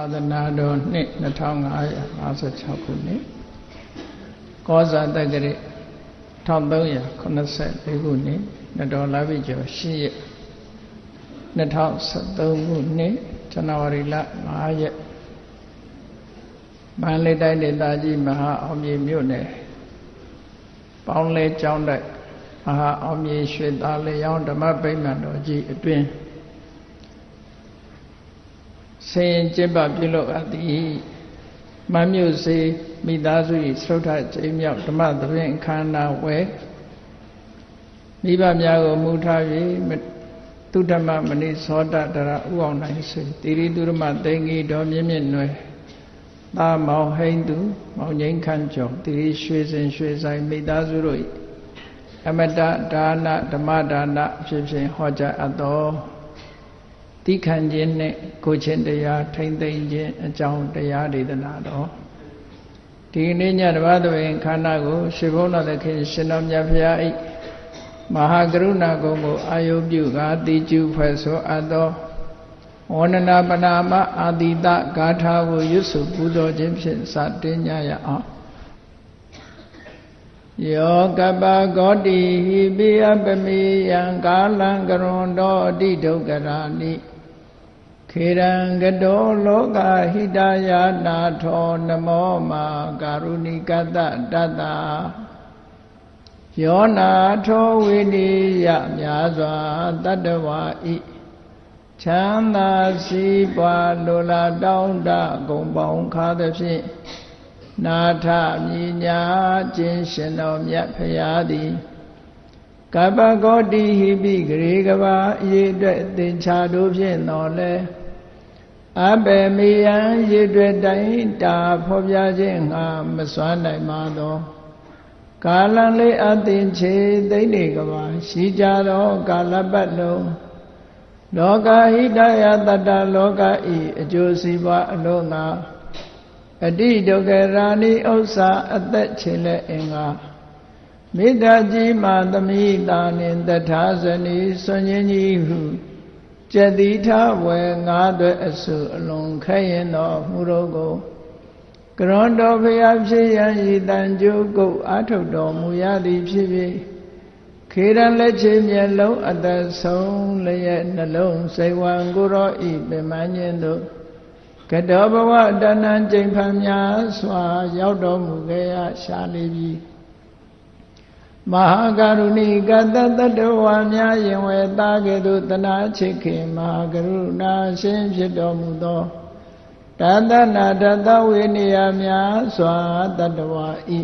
သာသနာတော်နှစ်2556ခုနှစ်ကောဇာတက္ကရာ1384ခုနှစ်နတော်လာပြီကျော်10ရက်2013ခုနှစ်ဇန်နဝါရီလ5ရက်မန္တလေးတိုင်းဒေသကြီးမဟာအောင်မြေမြို့နယ်ပေါင်းလဲကျောင်းတိုက်မဟာအောင်မြေရွှေသားလျောင်းဓမ္မဗိမာန်တော်ကြီးအတွင် ဆင်ကျင့်ပပြုလုပ်အပ်သည်မမြို့စေမိသားစု၏သုဒ္ဓကျိမြောက်ဓမ္မသဘင်ခန္ဓာဝဲမိဘများကိုမူထား၍သူဓမ္မမဏိသောတတရဥအောင်နိုင်စေတိရိသူဓမ္မသိင်္ဂီတော်မြင့်မြင့်နွယ်သာမောင်ဟိန်သူမောင်ငိမ့်ခန့်ကျော်တိရိရွှေစင်ရွှေဆိုင်မိသားစုတို့၏အမတဒါနဓမ္မဒါနဖြစ်ဖြင့်ဟောကြားအပ်တော် တိခံခြင်းနဲ့ကိုချင်းတရားထိမ့်သိမ့်ခြင်းအကြောင်းတရားဒေသနာတော်ဒီနေ့ညတပတ်သွင်ခန္ဓာကိုရှင်ဘုန်းတော်သခင်ရှင်တော်မြတ်ဖရာဤမဟာကရုဏာကုံကိုအာယုပြုကာတိကျူဖွဲ့ဆိုအပ်သောဝန္ဒနာပနာမအာတိတဂါထာကိုရွတ်ဆိုပူဇော်ခြင်းဖြင့်စတင်ကြရအောင်ယောကပဂောတိဟိပိယပမေယံကာလံကရွန်တော်အတိဒုက္ခရာနိ ခေရံကတောလောကဟိတယာနာထောနမောမာကာရုဏိကတတတ္တယောနာထောဝိနိယများစွာတတ္တဝါဤချမ်းသာစီးပွားလိုလားတောင်းတဂုံပေါင်းခါသဖြင့်နာထမြညာခြင်းရှင်တော်မြတ်ဖရာသည်ကပ္ပဂောတိဟိပိဂရေကဘာအရေးအတွက်သင်္ချာတို့ဖြင့်တော်လဲ အဘယ်မေယံရည်တွေ့တိုင်းတာဖော်ပြခြင်းငါမစွမ်းနိုင်ပါသောကာလံလေးအသင်ချေသိနေကဘာရှိကြသောကာလပတ်လုံးလောကဟိတယတတ္တလောကဤအကျိုးစီးပွားအလို့ငါအတိဒုက္ခရာဏိဥစ္စာအသက်ချေလက်အင်္ဂါမေတ္တာကြီးမှသမိတာနှင့်တထာဇနီဆွန်ချင်းကြီးဟု ကျက်တိထဝယ်ငါးသွဲအစုအလုံးခဲရင်တော်မူတော်ကိုကရွန်တော်ဖျားဖြစ်ရန်ဤတန်ကျိုးကုတ်အာထုတ်တော်မူရသည်ဖြစ်ဖြစ်ခေရန်လက်ချေမျက်လုံးအသက်ဆုံးလျက်နှလုံးစိတ်ဝံကိုရောဤပင်မခြင်းတို့ကတောဘဝတဏ္ဏကျိန်ဖန်များစွာ ရောက်တော်မူခဲ့ရရှာလေပြီ မဟာကရုဏီကတတတဝါများယင်ဝေသားကဲ့သို့တနာချစ်ခင်မဟာကရုဏာရှင်ဖြစ်တော်မူသောတသနာတသဝေနေယများစွာတတဝါဤ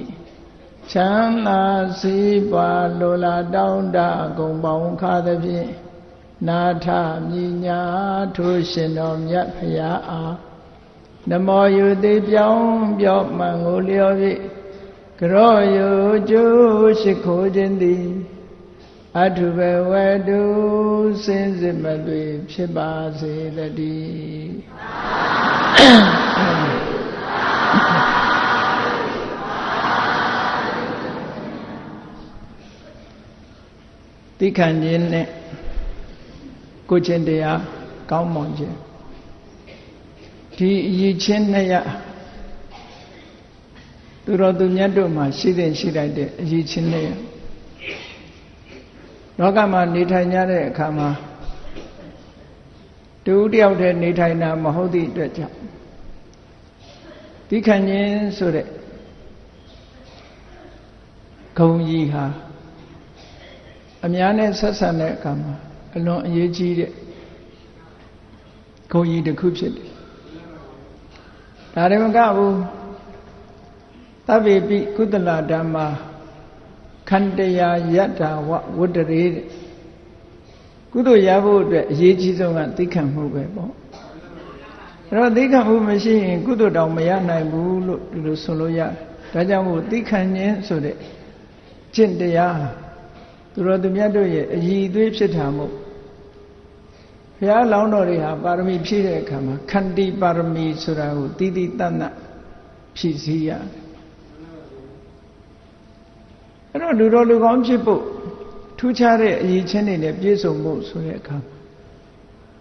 ချမ်းသာစီးပွားလိုလားတောင်းတဂုံပေါင်းခါသဖြင့်နာထမြညာထိုးရှင်တော်မြတ်ဖရာအားနမောယုတိပြောင်းပြော့မှန်ကိုလျော်ဖြင့်က ရောယုကျိုးရှိခိုးခြင်းသည်အထုဘဝတုစင်စစ်မသွေဖြစ်ပါစေတည်းတိခံခြင်းနဲ့ကိုချင်းတရားကောင်းမွန်ခြင်းဒီအရေးချင်းနှစ်ရ သူတော်သူမြတ်တို့မှာရှိတဲ့ရှိလိုက်တဲ့အရေးချင်းနှစ်ရလောကမှာနေထိုင်ကြတဲ့အခါမှာတူတယောက်တည်းနေထိုင်တာမဟုတ်သည့်အတွက်ကြောင့်ဒီခံခြင်းဆိုတဲ့ဂုံကြီးဟာအများနဲ့ဆက်ဆံတဲ့အခါမှာအလွန်အရေးကြီးတဲ့ဂုံကြီးတစ်ခုဖြစ်တယ်ဒါရမကဘူး သဗ္ဗေပိကုသလဓမ္မာခန္တရာယတ္တာဝဝတ္တရေကုသိုလ်ရဖို့အတွက်အရေးကြီးဆုံးကသိခံမှုပဲပေါ့အဲ့တော့သိခံမှုမရှိရင်ကုသိုလ်တောင်မရနိုင်ဘူးလို့ဒီလိုဆိုလို့ရတယ်ဒါကြောင့်မို့သိခံခြင်းဆိုတဲ့ကျင့်တရားသူတော်သူမြတ်တို့ရဲ့အည်အသွေးဖြစ်တာမို့ဘုရားလောင်းတော်တွေဟာပါရမီဖြည့်တဲ့အခါမှာခန္တီပါရမီဆိုတာကိုတည်တည်တတ်တတ်ဖြည့်စည်းရတယ် အဲ့တော့လူတော်လူကောင်းဖြစ်ဖို့ထူးခြားတဲ့အရေးချင်းတွေနဲ့ပြည့်စုံဖို့ဆိုတဲ့အခါ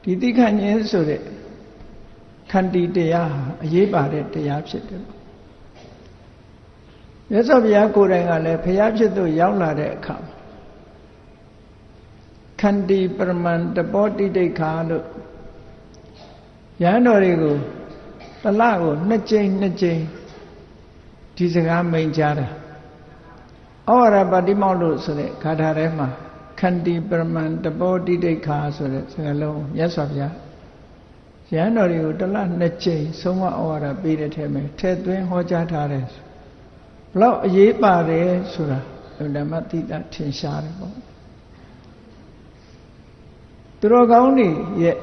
ဒီတိခဏ်ခြင်းဆိုတဲ့ခန္တီတရားဟာအရေးပါတဲ့တရားဖြစ်တယ်မြတ်စွာဘုရားကိုယ်တိုင်ကလည်းဘုရားဖြစ်သူရောက်လာတဲ့အခါခန္တီပရမန်တပောတိဒိဋ္ဌာလို့ရဟန်းတော်တွေကိုတလကိုနှစ်ကြိမ်နှစ်ကြိမ်ဒီစကားမိန်ကြားတာ ဩဝါဒပါတိမောက်လို့ဆိုတဲ့ဂါထာထဲမှာခန္တီပရမန်တပောတိဒိဋ္ဌာဆိုတဲ့စကားလုံးမြတ်စွာဘုရားရဟန်းတော်တွေကိုတလနှစ်ကြိမ်ဆုံးမဩဝါဒပေးတဲ့ထဲမှာထဲသွင်းဟောကြားထားတယ်ဘလောက်အရေးပါတယ်ဆိုတာဓမ္မတိတာထင်ရှားတယ်ပေါ့သူတော်ကောင်းတွေရဲ့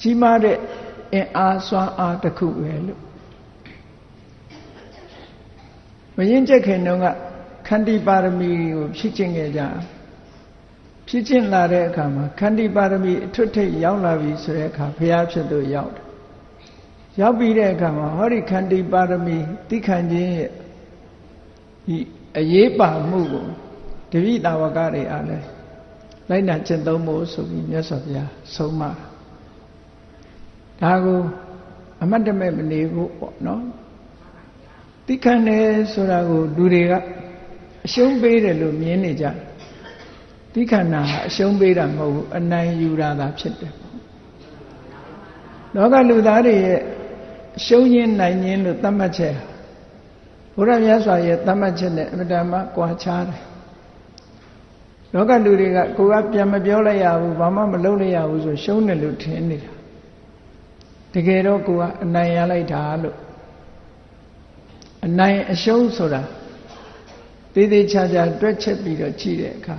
ကြီးမားတဲ့အင်အားစွမ်းအားတစ်ခုပဲလို့ မရင်ကျက်ခင်တုန်းကခန္တီပါရမီကိုဖြည့်ကျင့်ခဲ့ကြဖြည့်ကျင့်လာတဲ့အခါမှာခန္တီပါရမီအထွတ်ထိပ်ရောက်လာပြီဆိုတဲ့အခါဘုရားဖြစ်သူရောက်တယ်ရောက်ပြီးတဲ့အခါမှာဟောဒီခန္တီပါရမီသိခံခြင်းရဲ့ဒီအရေးပါမှုကိုတပိတာဝကတွေအားလဲလိုက်နာကျင့်သုံးဖို့ဆိုပြီးမြတ်စွာဘုရားဆုံးမဒါကိုအမတ်တမဲ့မနေဘူးပေါ့နော် သိခံတယ်ဆိုတာကိုလူတွေကအရှုံးပေးတယ်လို့မြင်နေကြတယ်သိခန္ဓာကအရှုံးပေးတာမဟုတ်ဘူးအနိုင်ယူတာသာဖြစ်တယ်လောကလူသားတွေရဲ့အရှုံးရင်းနိုင်ရင်းလို့သတ်မှတ်ချက်ဘုရားမြတ်စွာရဲ့သတ်မှတ်ချက်နဲ့အမတန်မှကွာခြားတယ်လောကလူတွေကကိုကပြန်မပြောလိုက်ရဘူးဘာမှမလုပ်လိုက်ရဘူးဆိုရှုံးတယ်လို့ထင်နေတာတကယ်တော့ကိုကအနိုင်ရလိုက်တာလို့ အနိုင်အရှုံးဆိုတာသေးသေးချာချာတွက်ချက်ပြီးတော့ကြည့်တဲ့အခါ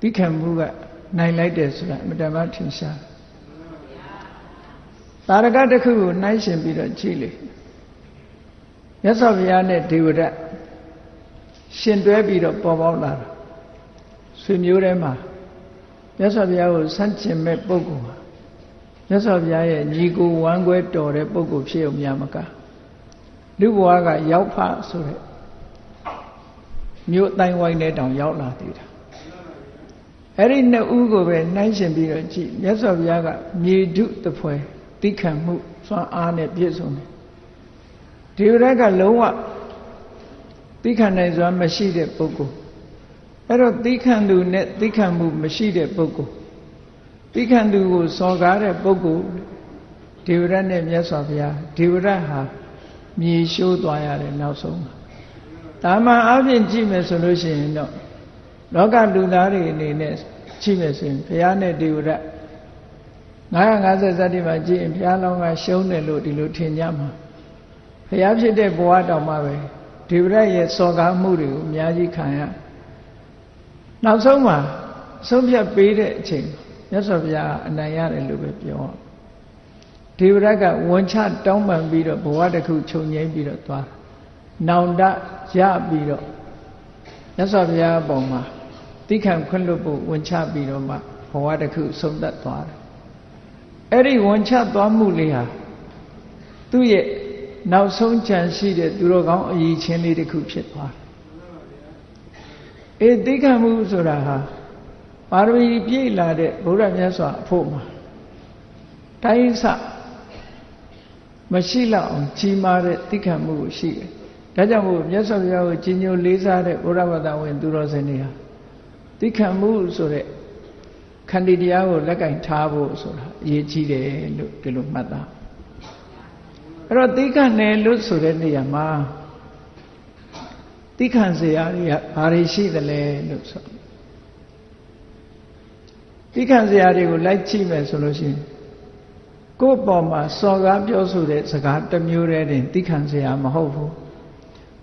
သိခံမှုကနိုင်လိုက်တယ်ဆိုတာအမတမထင်ရှားတာရကတစ်ခုကိုနှိုင်းရှင်ပြီးတော့ကြည့်လေမြတ်စွာဘုရားနဲ့ဒေဝရတ်ရှင်တွဲပြီးတော့ပေါ်ပေါက်လာတာဆွေမျိုးထဲမှာမြတ်စွာဘုရားကိုဆန့်ကျင်မဲ့ပုဂ္ဂိုလ်ဟာမြတ်စွာဘုရားရဲ့ညီကိုဝမ်းခွဲတော်တဲ့ပုဂ္ဂိုလ်ဖြစ်ုံများမက လူဘဝကရောက်ဖဆိုတဲ့မြို့တိုင်းဝိုင်းတဲ့တောင်ရောက်လာသေးတာအဲ့ဒီနှစ်ဦးကိုပဲနှိုင်းရှင်ပြီးတော့ကြည့်မြတ်စွာဘုရားကမြေဓုတပွဲတိခံမှုစွမ်းအားနဲ့ပြည့်စုံတယ်ဒီရက်ကလုံးဝတိခံနိုင်စွမ်းမရှိတဲ့ပုဂ္ဂိုလ်အဲ့တော့တိခံသူနဲ့တိခံမှုမရှိတဲ့ပုဂ္ဂိုလ်တိခံသူကိုစော်ကားတဲ့ပုဂ္ဂိုလ်ဒေဝရတ်နဲ့မြတ်စွာဘုရားဒေဝရတ်ဟာ မြေရှိုးသွားရတယ်နောက်ဆုံးဒါမှအပြင်ကြည့်မယ်ဆိုလို့ရှိရင်တော့လောကလူသားတွေအနေနဲ့ကြည့်မယ်ဆိုရင်ဘုရားနဲ့ဒေဝရတ်950ဇတ်တိမှာကြည့်ရင်ဘုရားလောင်းကရှုံးတယ်လို့ဒီလိုထင်ကြမှာဘုရားဖြစ်တဲ့ဘဝတောင်မှပဲဒေဝရတ်ရဲ့စော်ကားမှုတွေကိုအများကြီးခံရနောက်ဆုံးမှာဆုံးဖြတ်ပေးတဲ့အချိန်မြတ်စွာဘုရားအနိုင်ရတယ်လို့ပဲပြော ဒေဝရတ်ကဝန်ချတောင်းပန်ပြီးတော့ဘဝတစ်ခုခြုံငိမ့်ပြီးတော့သွားနောင်တရပြီးတော့မြတ်စွာဘုရားအပေါ်မှာတိခံခွင့်လွတ်ဖို့ဝန်ချပြီးတော့မှဘဝတစ်ခုဆုံးသက်သွားတယ်အဲ့ဒီဝန်ချသွားမှုလေးဟာသူ့ရဲ့နောက်ဆုံးကြံရှိတဲ့သူတော်ကောင်းအည်ချင်းလေးတစ်ခုဖြစ်သွားတယ်အေးတိခံမှုဆိုတာဟာပါရမီပြည့်လာတဲ့ဘုရားမြတ်စွာအဖို့မှာတိုင်းဆ မရှိလောက်အောင်ကြီးမားတဲ့တိခံမှုကိုရှိတယ်ဒါကြောင့်မို့မြတ်စွာဘုရားကိုကြီးညိုလေးစားတဲ့ဘုရားဘာသာဝင် သူတော်စင်တွေဟာတိခံမှုဆိုတဲ့ခန္တီတရားကိုလက်ကင်ထားဖို့ဆိုတာအရေးကြီးတယ်လို့ဒီလိုမှတ်သားအဲ့တော့တိခံတယ်လို့ဆိုတဲ့နေရာမှာတိခံစရာတွေကဘာတွေရှိသလဲလို့ဆိုတိခံစရာတွေကိုလိုက်ကြည့်မယ်ဆိုလို့ရှိရင် ကိုယ့်ပေါ်မှာစော်ကားပြောဆိုတဲ့စကားတစ်မျိုးတည်းတင်တိခံစရာမဟုတ်ဘူး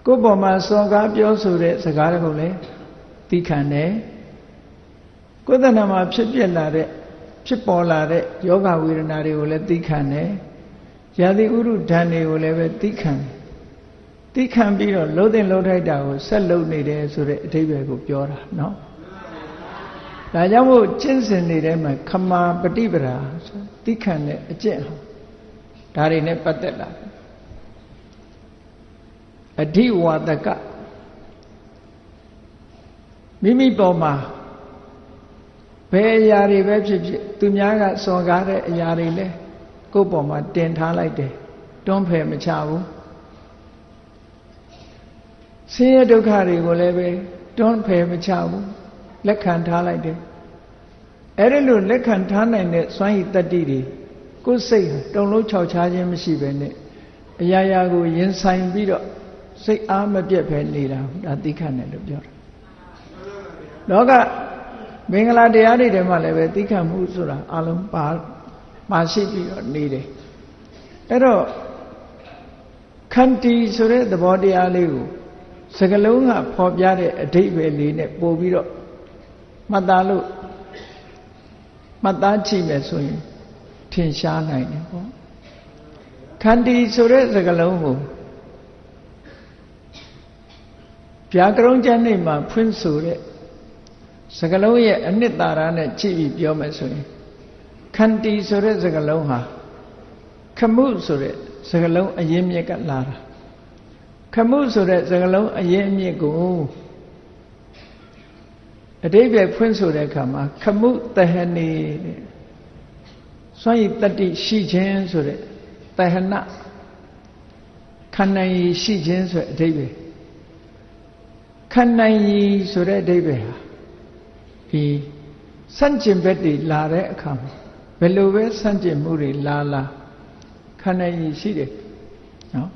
ကိုယ့်ပေါ်မှာစော်ကားပြောဆိုတဲ့စကားတွေကိုလည်းတိခံတယ်ကိုယ်တဏ္ဍာမှာဖြစ်ပြလာတဲ့ဖြစ်ပေါ်လာတဲ့ယောဂဝေဒနာတွေကိုလည်းသိခံတယ်။ယာတိဥရုဓာန်တွေကိုလည်းပဲသိခံတယ်။သိခံပြီးတော့လှုပ်တဲ့လှုပ်ထိုက်တာကိုဆက်လှုပ်နေတယ်ဆိုတဲ့အဓိပ္ပာယ်ကိုပြောတာနော်။ ဒါကြောင့်မို့ကျင့်စဉ်နေတဲ့မှာခမာပฏิပဒါဆိုသိခံတဲ့အကျင့်ဟာဒါတွေနဲ့ပတ်သက်လာတယ်။အဓိဝါဒကမိမိပေါ်မှာဘယ်အရာတွေပဲဖြစ်ဖြစ်သူများကစော်ကားတဲ့အရာတွေလဲကိုယ့်ပေါ်မှာတင်ထားလိုက်တယ်တွန်းဖယ်မချဘူးဆင်းရဲဒုက္ခတွေကိုလည်းပဲတွန်းဖယ်မချဘူး လက်ခံထားလိုက်တယ်အဲ့ဒီလိုလက်ခံထားနိုင်တဲ့စွမ်းရည်တတ္တိတွေကိုယ်စိတ်တုံလုံးခြောက်ခြားခြင်းမရှိပဲနဲ့အရာရာကိုရင်ဆိုင်ပြီးတော့စိတ်အားမပြတ်ပဲနေတာဒါသိခတ်တယ်လို့ပြောတာလောကမင်္ဂလာတရားတွေထဲမှာလည်းပဲသိခတ်မှုဆိုတာအလုံးပါပါရှိပြီးတော့နေတယ်အဲ့တော့ခန္တီဆိုတဲ့သဘောတရားလေးကိုစကလုံးကဖော်ပြတဲ့အဓိပ္ပာယ်လေးနဲ့ပို့ပြီးတော့ မှတ်သားလို့မှတ်သားကြည့်မယ်ဆိုရင်ထင်ရှားနိုင်တယ်ပေါ့ခန္တီဆိုတဲ့စကလုံးကိုဗျာကရုံးကျမ်းနေမှာဖွင့်ဆိုတဲ့စကလုံးရဲ့အနှစ်သာရနဲ့ကြည့်ပြီးပြောမယ်ဆိုရင်ခန္တီဆိုတဲ့စကလုံးဟာခမှုဆိုတဲ့စကလုံးအရင်မြစ်ကလာတာခမှုဆိုတဲ့စကလုံးအရင်မြစ်ကို အတိပ္ပယ်ဖွင့်ဆိုတဲ့အခါမှာခမှုတဟနေတဲ့စွန့်ရည်တတိရှိခြင်းဆိုတဲ့တဟနခန္ဓာရည်ရှိခြင်းဆိုတဲ့အဓိပ္ပာယ်ခန္ဓာရည်ဆိုတဲ့အဓိပ္ပာယ်ဟာဒီစန့်ကျင်ဘက်တွေလာတဲ့အခါမှာဘယ်လိုပဲစန့်ကျင်မှုတွေလာလာခန္ဓာရည်ရှိတယ်နော်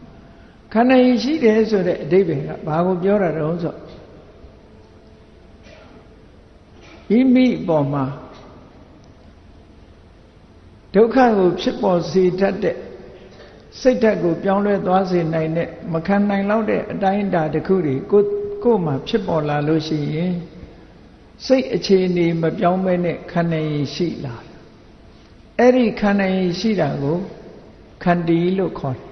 ခန္ဓာရည်ရှိတယ်ဆိုတဲ့အဓိပ္ပာယ်ကဘာကိုပြောတာတုံးဆို မိမိပေါ်မှာဒုက္ခကိုဖြစ်ပေါ်စေတတ်တဲ့စိတ်ဓာတ်ကိုပြောင်းလဲသွားစေနိုင်တဲ့မခံနိုင်တော့တဲ့အတိုင်းအတာတစ်ခုတွေကိုကိုယ်မှာဖြစ်ပေါ်လာလို့ရှိရင်စိတ်အခြေအနေမပြောင်းမဲနဲ့ခန္ဓာရည်ရှိလာအဲ့ဒီခန္ဓာရည်ရှိတာကိုခန္တီလို့ခေါ်တယ်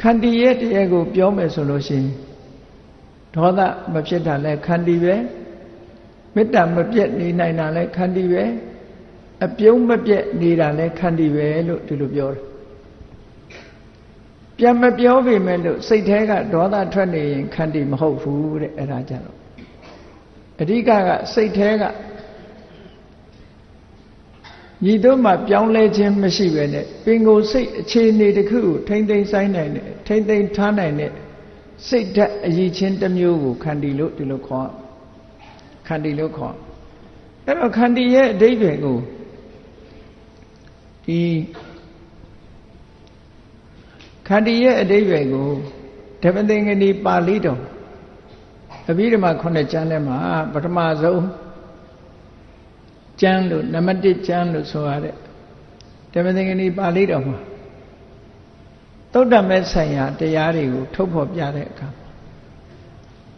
ခန္တီရဲ့တရားကိုပြောမယ်ဆိုလို့ရှိရင်ဒေါသမဖြစ်တာလဲခန္တီပဲ မေတ္တာမပြတ်နေနိုင်တာလဲခန္တီပဲအပြုံးမပြတ်နေတာလဲခန္တီပဲလို့ဒီလိုပြောတယ်ပြန်မပြောပေမဲ့လို့စိတ်แท้ကဒေါသထွက်နေရင်ခန္တီမဟုတ်ဘူးတဲ့အဲ့ဒါကြတော့အဓိကကစိတ်แท้ကညီတို့မှပြောင်းလဲခြင်းမရှိပဲနဲ့ပင်ကိုယ်စိတ်အခြေအနေတစ်ခုကိုထိမ့်သိမ့်ဆိုင်နိုင်တဲ့ထိမ့်သိမ့်ထားနိုင်တဲ့စိတ်ဓာတ်အည်ချင်းတစ်မျိုးကိုခန္တီလို့ဒီလိုခေါ် ခန္တီလို့ခေါ်အဲ့တော့ခန္တီရဲ့အဓိပ္ပာယ်ကိုဒီခန္တီရဲ့အဓိပ္ပာယ်ကိုဓမ္မသင်္ကနီပါဠိတော်အဘိဓမ္မာခုနှစ်ကျမ်းထဲမှာပထမဆုံးကျမ်းလို့နံပါတ်1ကျမ်းလို့ဆိုရတဲ့ဓမ္မသင်္ကနီပါဠိတော်မှာသုတ္တမဲဆိုင်ရာတရားတွေကိုထုတ်ဖော်ပြတဲ့အခါ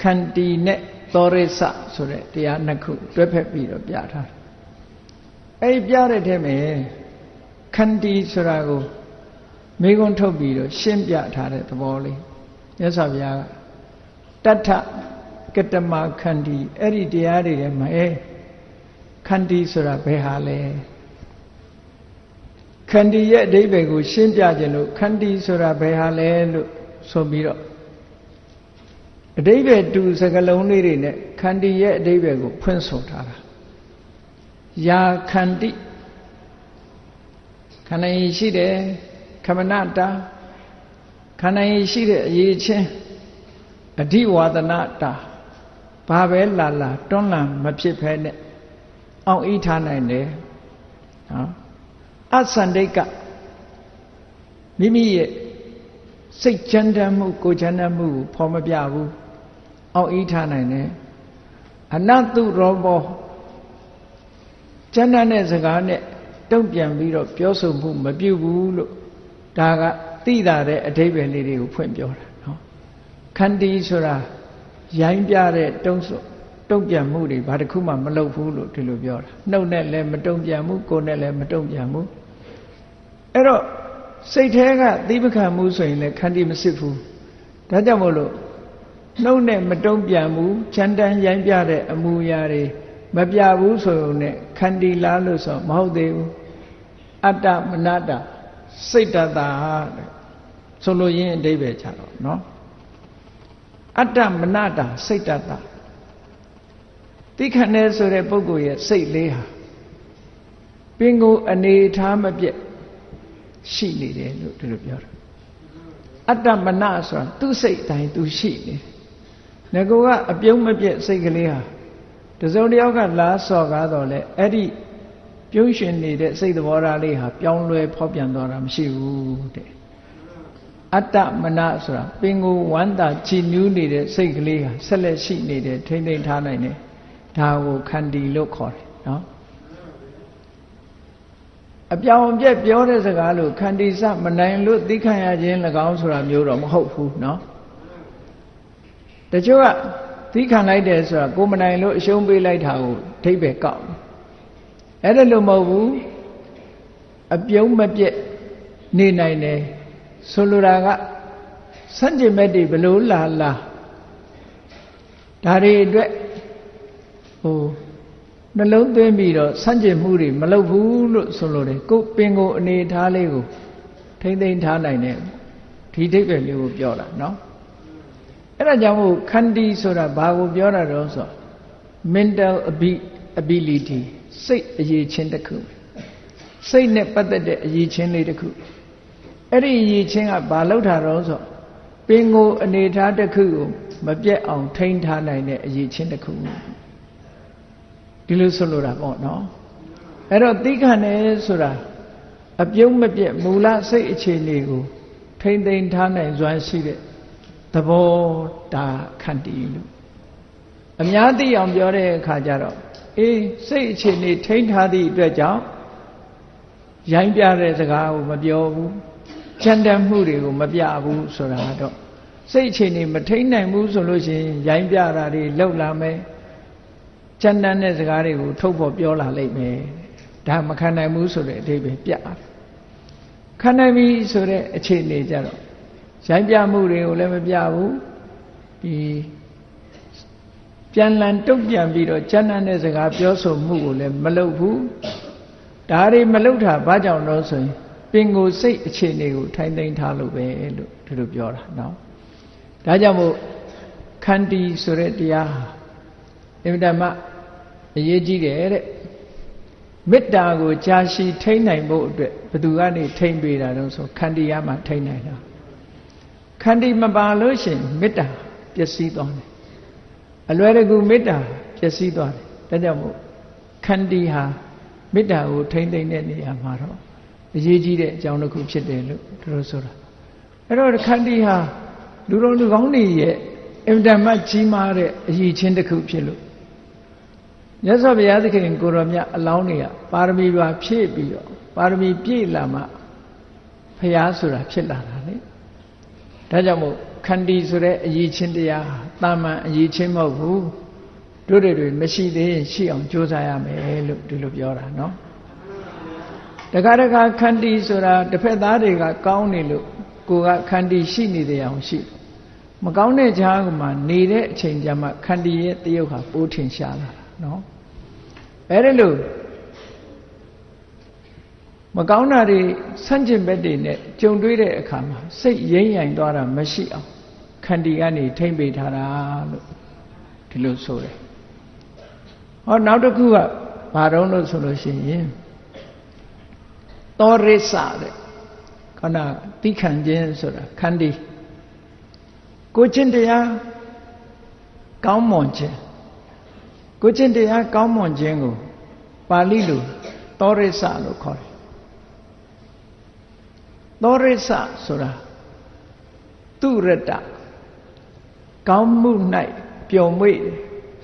ခန္တီနဲ့ သောရိစဆိုတဲ့တရားနှစ်ခုတွဲဖက်ပြီးတော့ပြထားတယ်။အဲဒီပြတဲ့ထဲမှာခန္တီဆိုတာကိုမေခွန်းထုတ်ပြီးတော့ရှင်းပြထားတဲ့သဘောလေးမြတ်စွာဘုရားကတထကတမခန္တီအဲ့ဒီတရားတွေထဲမှာအဲခန္တီဆိုတာဘယ်ဟာလဲခန္တီရဲ့အဓိပ္ပာယ်ကိုရှင်းပြခြင်းလို့ခန္တီဆိုတာဘယ်ဟာလဲလို့ဆိုပြီးတော့ အဓိပ္ပာယ်တူစကလုံးလေးတွေနဲ့ခန္တီရဲ့အဓိပ္ပာယ်ကိုဖွင့်ဆိုထားတာယာခန္တိခန္ဓာရင်ရှိတယ်ခမနတာခန္ဓာရင်ရှိတဲ့အရေးချင်းအဓိဝါဒနာတာဘာပဲလာလာတွန်းလှန်မဖြစ်ဖဲနဲ့အောင်ဤထားနိုင်တယ်နော်အသန္တိကမိမိရဲ့စိတ်ချမ်းသာမှုကိုယ်ချမ်းသာမှုကိုဖော်မပြဘူး အောင်ဤထားနိုင်တယ်အနတုရောဘောကျမ်းတဲ့စကားနဲ့တုံ့ပြန်ပြီးတော့ပြောဆိုမှုမပြုဘူးလို့ဒါကသိတာတဲ့အဓိပ္ပာယ်လေးတွေကိုဖွင့်ပြောတာနော်ခန္တီဆိုတာရိုင်းပြတဲ့တုံးဆိုတုံ့ပြန်မှုတွေဘာတစ်ခုမှမလုပ်ဘူးလို့ဒီလိုပြောတာနှုတ်နဲ့လည်းမတုံ့ပြန်ဘူးကိုယ်နဲ့လည်းမတုံ့ပြန်ဘူးအဲ့တော့စိတ်แท้ကသီးပခံမှုဆိုရင်လည်းခန္တီမစစ်ဘူးဒါကြောင့်မို့လို့ နှုတ်နဲ့မတုံ့ပြန်ဘူးချန်တန်ရိုင်းပြတဲ့အမူအရာတွေမပြဘူးဆိုုံနဲ့ခန္တီလားလို့ဆိုမဟုတ်သေးဘူးအတ္တမနတ္တစိတ်တတာတဲ့ဆိုလိုရင်းအတိပ္ပယ်ချတော့နော်အတ္တမနတ္တစိတ်တတာတိခဏဲဆိုတဲ့ပုဂ္ဂိုလ်ရဲ့စိတ်လေးဟာပင်ကိုအနေထားမပြတ်ရှိနေတယ်လို့ဒီလိုပြောတာအတ္တမနဆိုတာသူ့စိတ်တိုင်းသူရှိနေတယ် ငါကအပြုံးမပြတ်စိတ်ကလေးဟာတစုံတစ်ယောက်ကလာစော်ကားတော့လေအဲ့ဒီပြုံးရှင်နေတဲ့စိတ်သဘောထားလေးဟာပြောင်းလဲဖောက်ပြန်သွားတာမရှိဘူးတဲ့အတ္တမနဆိုတာပင်ကိုဝမ်းသာချီနူးနေတဲ့စိတ်ကလေးဟာဆက်လက်ရှိနေတယ်ထိမ့်သိမ့်ထားနိုင်တယ်ဒါကိုခန္တီလို့ခေါ်တယ်နော်အပြောင်ပြက်ပြောတဲ့စကားလို့ခန္တီစမနိုင်လို့သိခံရခြင်း၎င်းဆိုတာမျိုးတော့မဟုတ်ဘူးနော် တချို့ကသီးခံလိုက်တယ်ဆိုတာကိုမနိုင်လို့အရှုံးပေးလိုက်တာကိုအဓိပ္ပာယ်ကောက်အဲ့ဒါလို့မဟုတ်ဘူးအပြုံးမပြက်နေနိုင်တယ်ဆိုလိုတာကစန့်ကျင်ဘက်တွေဘလို့လာလာဒါတွေအတွက်ဟိုနှလုံးသွင်းပြီးတော့စန့်ကျင်မှုတွေမလုပ်ဘူးလို့ဆိုလိုတယ်ကိုပင်ကိုအနေထားလေးကိုထိမ့်သိမ့်ထားနိုင်တယ်ဒီအဓိပ္ပာယ်လေးကိုပြောတာနော် အဲ့ဒါကြောင့်မို့ခန္တီဆိုတာဘာကိုပြောတာတော့ဆို mental ability စိတ်အရေးချင်းတစ်ခုစိတ်နဲ့ပတ်သက်တဲ့အရေးချင်းလေးတစ်ခုအဲ့ဒီအရေးချင်းကဘာလောက်တာတော့ဆိုပင်ကိုအနေထားတစ်ခုကိုမပြတ်အောင်ထိန်းထားနိုင်တဲ့အရေးချင်းတစ်ခုဒီလိုဆိုလိုတာပေါ့နော်အဲ့တော့သိခံတယ်ဆိုတာအပြုံးမပြတ်မူလစိတ်အခြေအနေကိုထိမ့်သိမ်းထားနိုင်စွမ်းရှိတဲ့ သဘောတာခန္တီလို့အများသိအောင်ပြောတဲ့အခါကျတော့အေးစိတ်အခြေအနေထိမ့်ထားသည့်အတွက်ကြောင့်ရိုင်းပြတဲ့စကားကိုမပြောဘူးကြံတမ်းမှုတွေကိုမပြဘူးဆိုတာတော့စိတ်အခြေအနေမထိန်နိုင်ဘူးဆိုလို့ရှိရင်ရိုင်းပြတာတွေလောက်လာမယ်ကြံတမ်းတဲ့စကားတွေကိုထုတ်ဖို့ပြောလာလိမ့်မယ်ဒါမခံနိုင်ဘူးဆိုတဲ့အဓိပ္ပာယ်ပြတယ်ခံနိုင်ပြီဆိုတဲ့အခြေအနေကြတော့ ရိုင်းပြမှုတွေကိုလည်းမပြဘူးဒီပြန်လန်တုတ်ပြန်ပြီးတော့ကျမ်းမ်းတဲ့စကားပြောဆိုမှုကိုလည်းမလုပ်ဘူးဒါတွေမလုပ်တာဘာကြောင့်လို့ဆိုရင်ပင်ကိုစိတ်အခြေအနေကိုထိုင်သိမ်းထားလို့ပဲလို့ဒီလိုပြောတာနော်ဒါကြောင့်မို့ခန္တီဆိုတဲ့တရားဟာအင်မတန်မှအရေးကြီးတယ်တဲ့မေတ္တာကိုကြာရှည်ထိန်းနိုင်ဖို့အတွက်ဘယ်သူကနေထိန်းပေးတာတော့ဆိုခန္တီရမှာထိန်းနိုင်တာ ခန္တီမပါလို့ရှင်မေတ္တာပျက်စီးသွားတယ်အလွယ်တကူမေတ္တာပျက်စီးသွားတယ်ဒါကြောင့်မို့ခန္တီဟာမေတ္တာကိုထိန်းသိမ်းတဲ့နေရာမှာတော့အရေးကြီးတဲ့အကြောင်းတစ်ခုဖြစ်တယ်လို့သူတို့ဆိုတာအဲ့တော့ခန္တီဟာလူတော်လူကောင်းတွေရဲ့အင်တန်မှကြီးမားတဲ့အရေးချင်းတစ်ခုဖြစ်လို့မြတ်စွာဘုရားသခင်ကိုရောမြတ်အလောင်းတွေကပါရမီပါဖြည့်ပြီးတော့ပါရမီပြည့်လာမှဘုရားဆိုတာဖြစ်လာတာလေ ဒါကြောင့်မို့ခန္တီဆိုတဲ့အရေးချင်းတရားတာမန်အရေးချင်းမဟုတ်ဘူးတို့တွေမရှိသေးရင်ရှိအောင်ကြိုးစားရမယ်လို့ဒီလိုပြောတာနော်တခါတခါခန္တီဆိုတာတစ်ဖက်သားတွေကကောင်းနေလို့ကိုကခန္တီရှိနေတယ်အောင်ရှိမကောင်းတဲ့ကြားကမှနေတဲ့အချိန်ကျမှခန္တီရဲ့တယုတ်ဟာပိုးထင်ရှားလာတာနော်အဲဒီလို့ မကောင်းတာတွေဆန့်ကျင်ဘက်တွေနဲ့ကြုံတွေ့တဲ့အခါမှာစိတ်ရိမ့်ရိုင်သွားတာမရှိအောင်ခန္တီကနေထိမ့်ပေးထားတာလို့ဒီလိုဆိုတယ်ဟောနောက်တစ်ခုကဘာတော့လို့ဆိုလို့ရှိရင်သောရိစတဲ့ခန္ဓာတိခံခြင်းဆိုတာခန္တီကိုချင်းတရားကောင်းမွန်ခြင်းကိုချင်းတရားကောင်းမွန်ခြင်းကိုပါဠိလိုသောရိစလို့ခေါ်တယ် သောရိစဆိုတာသူရတကောင်းမှု၌ပျော်မွေ့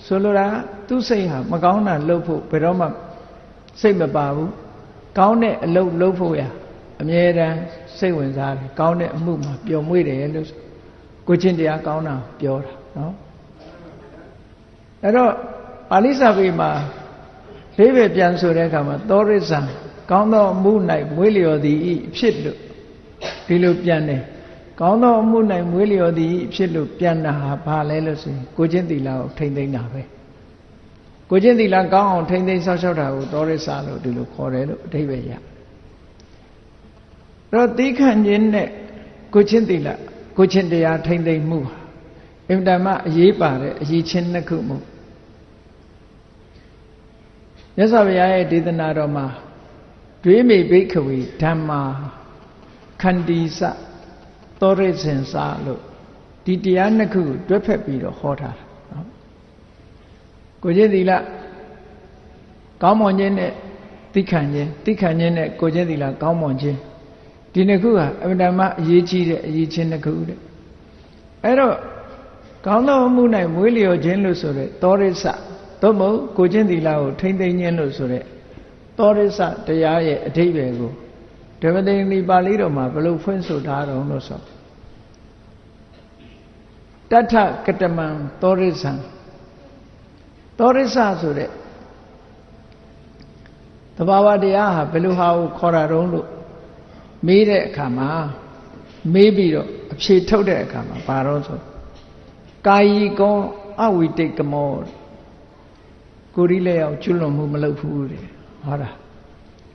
ဆိုလိုတာသူစိတ်ဟာမကောင်းတာလုပ်ဖို့ဘယ်တော့မှစိတ်မပါဘူးကောင်းတဲ့အလုပ်လုပ်ဖို့ရအမြဲတမ်းစိတ်ဝင်စားတယ်ကောင်းတဲ့အမှုမှာပျော်မွေ့တယ်လို့ကိုချင်းတရားကောင်းတာပြောတာနော်အဲ့တော့ပါဠိစာပေမှာဒိဗေပြန်ဆိုတဲ့အခါမှာသောရိစ္ဆာကောင်းသောအမှု၌မွေးလျော်သည်ဤဖြစ်လို့ ဒီလိုပြန်တယ်ကောင်းသောအမှု၌မွေးလျော်သည်ဖြစ်လို့ပြန်တာဟာဘာလဲလို့ဆိုရင်ကိုချင်းသီလကိုထိမ့်သိမ့်တာပဲကိုချင်းသီလကောင်းအောင်ထိမ့်သိမ့်ဆောက်ရှောက်တာကိုသောရိစ္ဆာလို့ဒီလိုခေါ်တယ်လို့အဓိပ္ပာယ်ရတော့သီးခံခြင်းနဲ့ကိုချင်းသီလကိုချင်းတရားထိမ့်သိမ့်မှုဟာအင်တမအရေးပါတဲ့အရေးချင်းနှစ်ခုမို့မြတ်စွာဘုရားရဲ့ဒေသနာတော်မှာဒွေမိဘိခဝေဓမ္မာ ခန္တီစသောရိစင်စာလို့ဒီတရားနှစ်ခုတွဲဖက်ပြီးတော့ဟောထားတာနော်ကိုချင်းသီလကောင်းမွန်ခြင်းနဲ့သိခံခြင်းသိခံခြင်းနဲ့ကိုချင်းသီလကောင်းမွန်ခြင်းဒီနှစ်ခုဟာအမှန်တမ်းအရေးကြီးတဲ့အရေးချင်းနှစ်ခုတဲ့အဲ့တော့ကောင်းသောမှု၌မွေးလျော်ခြင်းလို့ဆိုတဲ့သောရိစသို့မဟုတ်ကိုချင်းသီလကိုထိမ့်သိမ့်ခြင်းလို့ဆိုတဲ့သောရိစတရားရဲ့အဓိပ္ပာယ်ကို ဓမ္မတိန်ဒီပါဠိတော်မှာဘယ်လိုဖွင့်ဆိုထားတော့လို့ဆိုတထကတမံသောရိစံသောရိစဆိုတဲ့သဘာဝတရားဟာဘယ်လိုဟာကိုခေါ်တာတုံးလို့မေးတဲ့အခါမှာမေးပြီးတော့အဖြေထုတ်တဲ့အခါမှာဘာတော့ဆိုကာယီကောအဝိတိတ်ကမောကိုရီလက်ရောက်ကျွလွန်မှုမလုပ်ဘူးတဲ့ဟောတာ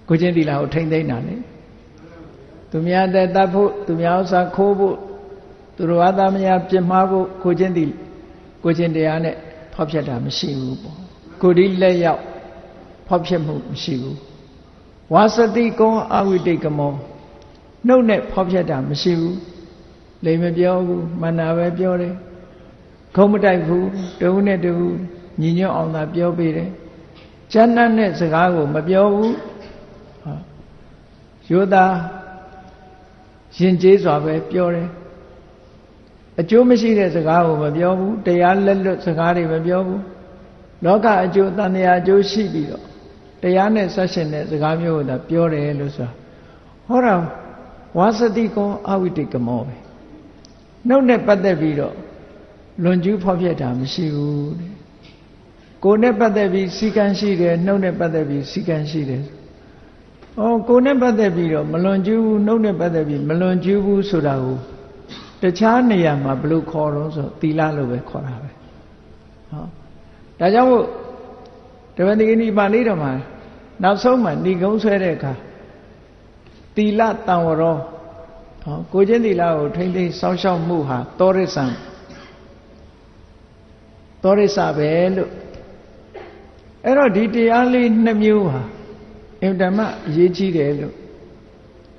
ကိုချင်းတီလာကိုထိမ့်သိမ့်တာလေ သူများတဲ့တတ်ဖို့သူများဥစ္စာခိုးဖို့သူတော်ဘာသာမယာပြစ်မှားဖို့ကိုချင်းတီကိုချင်းတရားနဲ့ဖောက်ဖျက်တာမရှိဘူးပေါ့ကိုဒီလက်ရောက်ဖောက်ဖျက်မှုမရှိဘူးဝါစတိကောအဝိတိတ်ကမောနှုတ်နဲ့ဖောက်ဖျက်တာမရှိဘူးလိမ်မပြောဘူးမန္နာပဲပြောတယ်ခုံမတိုက်ဘူးတူနဲ့တူညီညွတ်အောင်သာပြောပေးတယ်ကျမ်းနဲ့နဲ့စကားကိုမပြောဘူးယောသား ရင်ကျေးစွာပဲပြောတယ်အကျိုးမရှိတဲ့စကားကိုမပြောဘူးတရားလက်လွတ်စကားတွေမပြောဘူးလောကအကျိုးတန်တရားအကျိုးရှိပြီးတော့တရားနဲ့ဆက်ရှင်တဲ့စကားမျိုးကိုသာပြောတယ်လို့ဆိုတာဟောတာဝါစတိကောအဝိတိကမောပဲနှုတ်နဲ့ပတ်သက်ပြီးတော့လွန်ကျူးဖောက်ဖျက်တာမရှိဘူးတဲ့ကိုယ်နဲ့ပတ်သက်ပြီးစီကံရှိတယ်နှုတ်နဲ့ပတ်သက်ပြီးစီကံရှိတယ်။ အော်ကိုယ်နဲ့ပတ်သက်ပြီးတော့မလွန်ကျူးဘူးနှုတ်နဲ့ပတ်သက်ပြီးမလွန်ကျူးဘူးဆိုတာကိုတခြားနေရာမှာဘယ်လိုခေါ်တော့ဆိုသီလလို့ပဲခေါ်တာပဲ။ဟောဒါကြောင့်မို့တပည့်တိနိပါဠိတော်မှာနောက်ဆုံးမှာဏိကုံးဆွဲတဲ့အခါသီလတံဝရောဟောကိုချင်းသီလကိုထိမ့်သိမ်းစောင့်ရှောက်မှုဟာသောရိစ္ဆံသောရိစ္ဆပဲလို့အဲ့တော့ဒီတရားလေးနှစ်မျိုးဟာ အင်တမအရေးကြီးတယ်လို့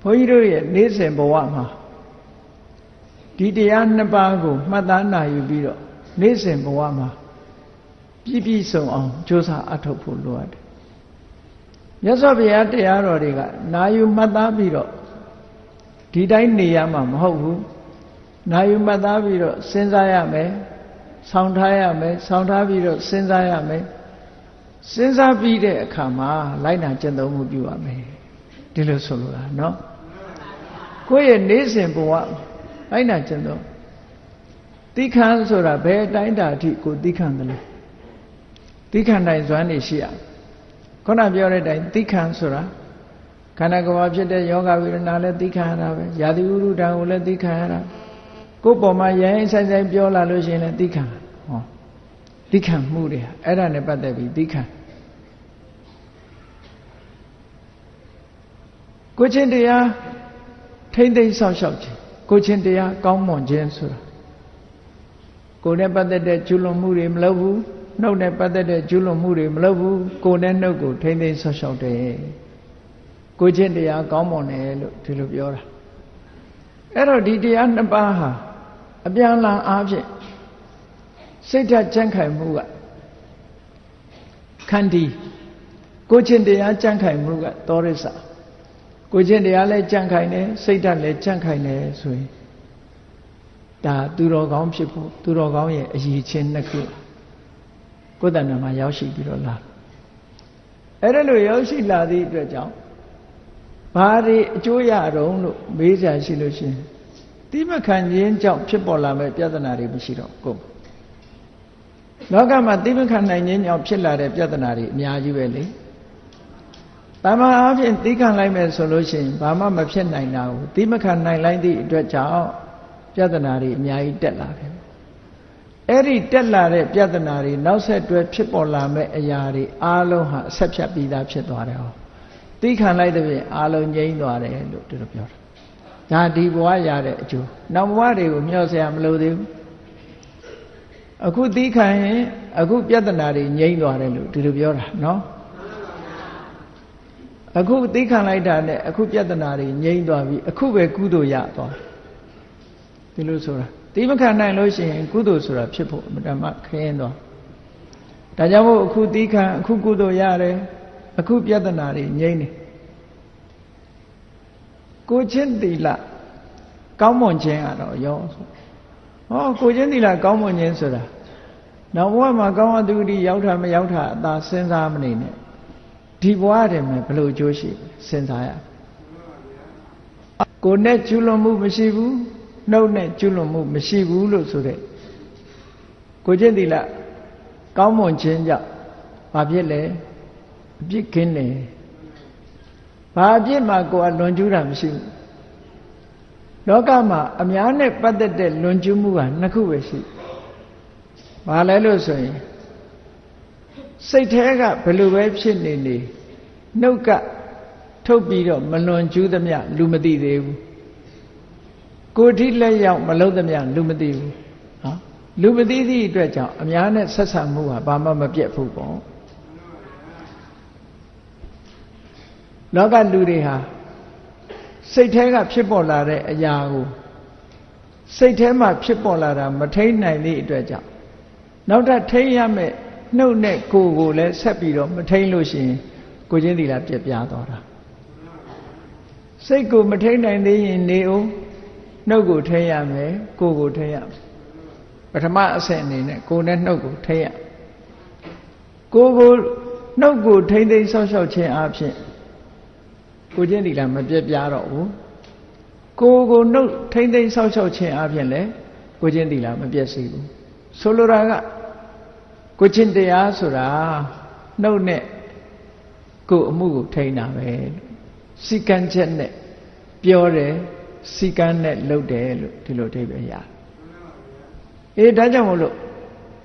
ဘုန်းကြီးတို့ရဲ့နေ့စဉ်ဘဝမှာဒီတရားနှစ်ပါးကိုမှတ်သားနိုင်ယူပြီးတော့နေ့စဉ်ဘဝမှာပြည့်ပြည့်စုံအောင်ကြိုးစားအထောက်ဖို့လိုအပ်တယ်မြတ်စွာဘုရားတရားတော်တွေကနာယူမှတ်သားပြီးတော့ဒီတိုင်းနေရမှာမဟုတ်ဘူးနာယူမှတ်သားပြီးတော့စဉ်းစားရမယ်ဆောင်းထားရမယ်ဆောင်းထားပြီးတော့စဉ်းစားရမယ် စဉ်းစားပြီးတဲ့အခါမှာလိုက်နာကျင့်သုံးမှုပြုရမယ်ဒီလိုဆိုလိုတာเนาะကိုယ့်ရဲ့နေစဉ်ဘဝလိုက်နာကျင့်သုံးတိခံဆိုတာဘယ်အတိုင်းတာအထိကိုတိခံတယ်လဲတိခံနိုင်စွမ်းနေရှိရခုနပြောတဲ့အတိုင်းတိခံဆိုတာခန္ဓာကိုယ်ဖြစ်တဲ့ယောဂဝိရဏလည်းသိခံရတာပဲယာတိဥရုဒံကိုလည်းသိခံရတာကိုယ်ပေါ်မှာရိုင်းဆိုင်ဆိုင်ပြောလာလို့ရှိရင်လည်းသိခံဟောသိခံမှုတွေအဲ့ဒါနဲ့ပတ်သက်ပြီးသိခံ ကိုချင်းတရားထိမ့်သိမ့်ဆောက်ရှောက်ခြင်းကိုချင်းတရားကောင်းမွန်ခြင်းဆိုတာကိုယ်နဲ့ပတ်သက်တဲ့ကျွလွန်မှုတွေမလုပ်ဘူးနှုတ်နဲ့ပတ်သက်တဲ့ကျွလွန်မှုတွေမလုပ်ဘူးကိုယ်နဲ့နှုတ်ကိုထိမ့်သိမ့်ဆောက်ရှောက်တယ်ကိုချင်းတရားကောင်းမွန်တယ်လို့ဒီလိုပြောတာအဲ့တော့ဒီတရားနှစ်ပါးဟာအပြန်လန်အားဖြင့်စိတ်ဓာတ်ကြံ့ခိုင်မှုကခန္တီကိုချင်းတရားကြံ့ခိုင်မှုကသောရစ္စာ ကိုချင်းတရားလည်းကြံ့ခိုင်တယ်စိတ်ဓာတ်လည်းကြံ့ခိုင်တယ်ဆိုရင်ဒါသူတော်ကောင်းဖြစ်ဖို့သူတော်ကောင်းရဲ့အရေးချင်းနှစ်ခုကိုယ်တဏ္ဍာမှာရောက်ရှိပြီးတော့လာအဲ့ဒါလိုရောက်ရှိလာသည့်အတွက်ကြောင့်ဘာတွေအကျိုးရတော့လို့မေးကြရှိလို့ရှိရင်တိမခံခြင်းကြောင့်ဖြစ်ပေါ်လာမဲ့ပြဿနာတွေမရှိတော့ကိုလောကမှာတိမခံနိုင်ခြင်းကြောင့်ဖြစ်လာတဲ့ပြဿနာတွေအများကြီးပဲလေ တမန်အဖြစ်သိခံလိုက်မယ်ဆိုလို့ရှိရင်ဘာမှမဖြစ်နိုင်တာကိုတိမခံနိုင်လိုက်သည့်အတွက်ကြောင့်ပြဿနာတွေအများကြီးတက်လာတယ်အဲ့ဒီတက်လာတဲ့ပြဿနာတွေနောက်ဆက်တွဲဖြစ်ပေါ်လာမဲ့အရာတွေအားလုံးဟာအဆက်ဖြတ်ပြီးသားဖြစ်သွားတယ်ဟောသိခံလိုက်တဲ့ပြင်အားလုံးငြိမ်းသွားတယ်လို့သူတို့ပြောတာဒါဒီဘဝရတဲ့အကျိုးနောက်ဘဝတွေကိုမျှော်စရာမလိုသေးဘူးအခုသိခံရင်အခုပြဿနာတွေငြိမ်းသွားတယ်လို့ဒီလိုပြောတာနော် အခုသိခံလိုက်တာနဲ့အခုပြဿနာတွေငြိမ့်သွားပြီအခုပဲကုသိုလ်ရသွားဒီလိုဆိုတာသိမခံနိုင်လို့ရှိရင်ကုသိုလ်ဆိုတာဖြစ်ဖို့အမှန်မှခရင်သွားဒါကြောင့်မို့အခုသိခံအခုကုသိုလ်ရတယ်အခုပြဿနာတွေငြိမ့်နေကိုချင်းတီလကောင်းမွန်ခြင်းကတော့ရောဆိုဟောကိုချင်းတီလကောင်းမွန်ခြင်းဆိုတာနောက်ဘဝမှာကောင်းအတုတိရောက်တာမရောက်တာအသာစဉ်းစားမနေနဲ့ ဒီဘဝတည်းမှာဘလို့အကျိုးရှိစဉ်းစားရကိုနဲ့ကျွလွန်မှုမရှိဘူးနှုတ်နဲ့ကျွလွန်မှုမရှိဘူးလို့ဆိုတဲ့ကိုချင်းတီလကောင်းမွန်ခြင်းကြောင့်ဘာဖြစ်လဲအပြစ်ကင်းတယ်ဘာအပြစ်မှကိုယ်ကလွန်ကျူးတာမရှိဘူးလောကမှာအများနဲ့ပတ်သက်တဲ့လွန်ကျူးမှုကနှစ်ခုပဲရှိဘာလဲလို့ဆိုရင် စိတ်แท้ကဘယ်လိုပဲဖြစ်နေနေနှုတ်ကထုတ်ပြီးတော့မလွန်ကျူးသမျှလူမသိသေးဘူးကိုယ်ထိလက်ရောက်မလုံးသမျှလူမသိဘူးနော်လူမသိသည့်အတွက်ကြောင့်အများနဲ့ဆက်ဆံမှုဟာဘာမှမပြတ်ဘူးပေါ့လောကလူတွေဟာစိတ်แท้ကဖြစ်ပေါ်လာတဲ့အရာကိုစိတ်แท้မှာဖြစ်ပေါ်လာတာမထိန်နိုင်သည့်အတွက်ကြောင့်နောက်ထပ်ထိန်ရမယ့် နှုတ်နဲ့ကိုယ်ကိုလည်းဆက်ပြီးတော့မထိန်လို့ရှိရင်ကိုချင်းသီလာပြက်ပြားသွားတာစိတ်ကိုမထိန်နိုင်သေးရင်နေအောင်နှုတ်ကိုထိန်ရမယ်ကိုယ်ကိုထိန်ရမယ်ပထမအဆင့်အနေနဲ့ကိုယ်နဲ့နှုတ်ကိုထိန်ရကိုယ်ကိုနှုတ်ကိုထိန်သိမ်းဆောက်ရှောက်ခြင်းအပြင်ကိုချင်းဒီလာမပြက်ပြားတော့ဘူးကိုကိုနှုတ်ထိမ့်သိမ့်ဆောက်ရှောက်ခြင်းအပြင်လည်းကိုချင်းဒီလာမပြက်စီဘူးဆိုလိုတာက ကိုချင်းတရားဆိုတာနှုတ်နဲ့ကိုအမှုကိုထိန်းတာပဲစီကံချက်နဲ့ပြောတယ်စီကံနဲ့လုပ်တယ်လို့ဒီလိုအဓိပ္ပာယ်ရတယ်အေးဒါကြောင့်မို့လို့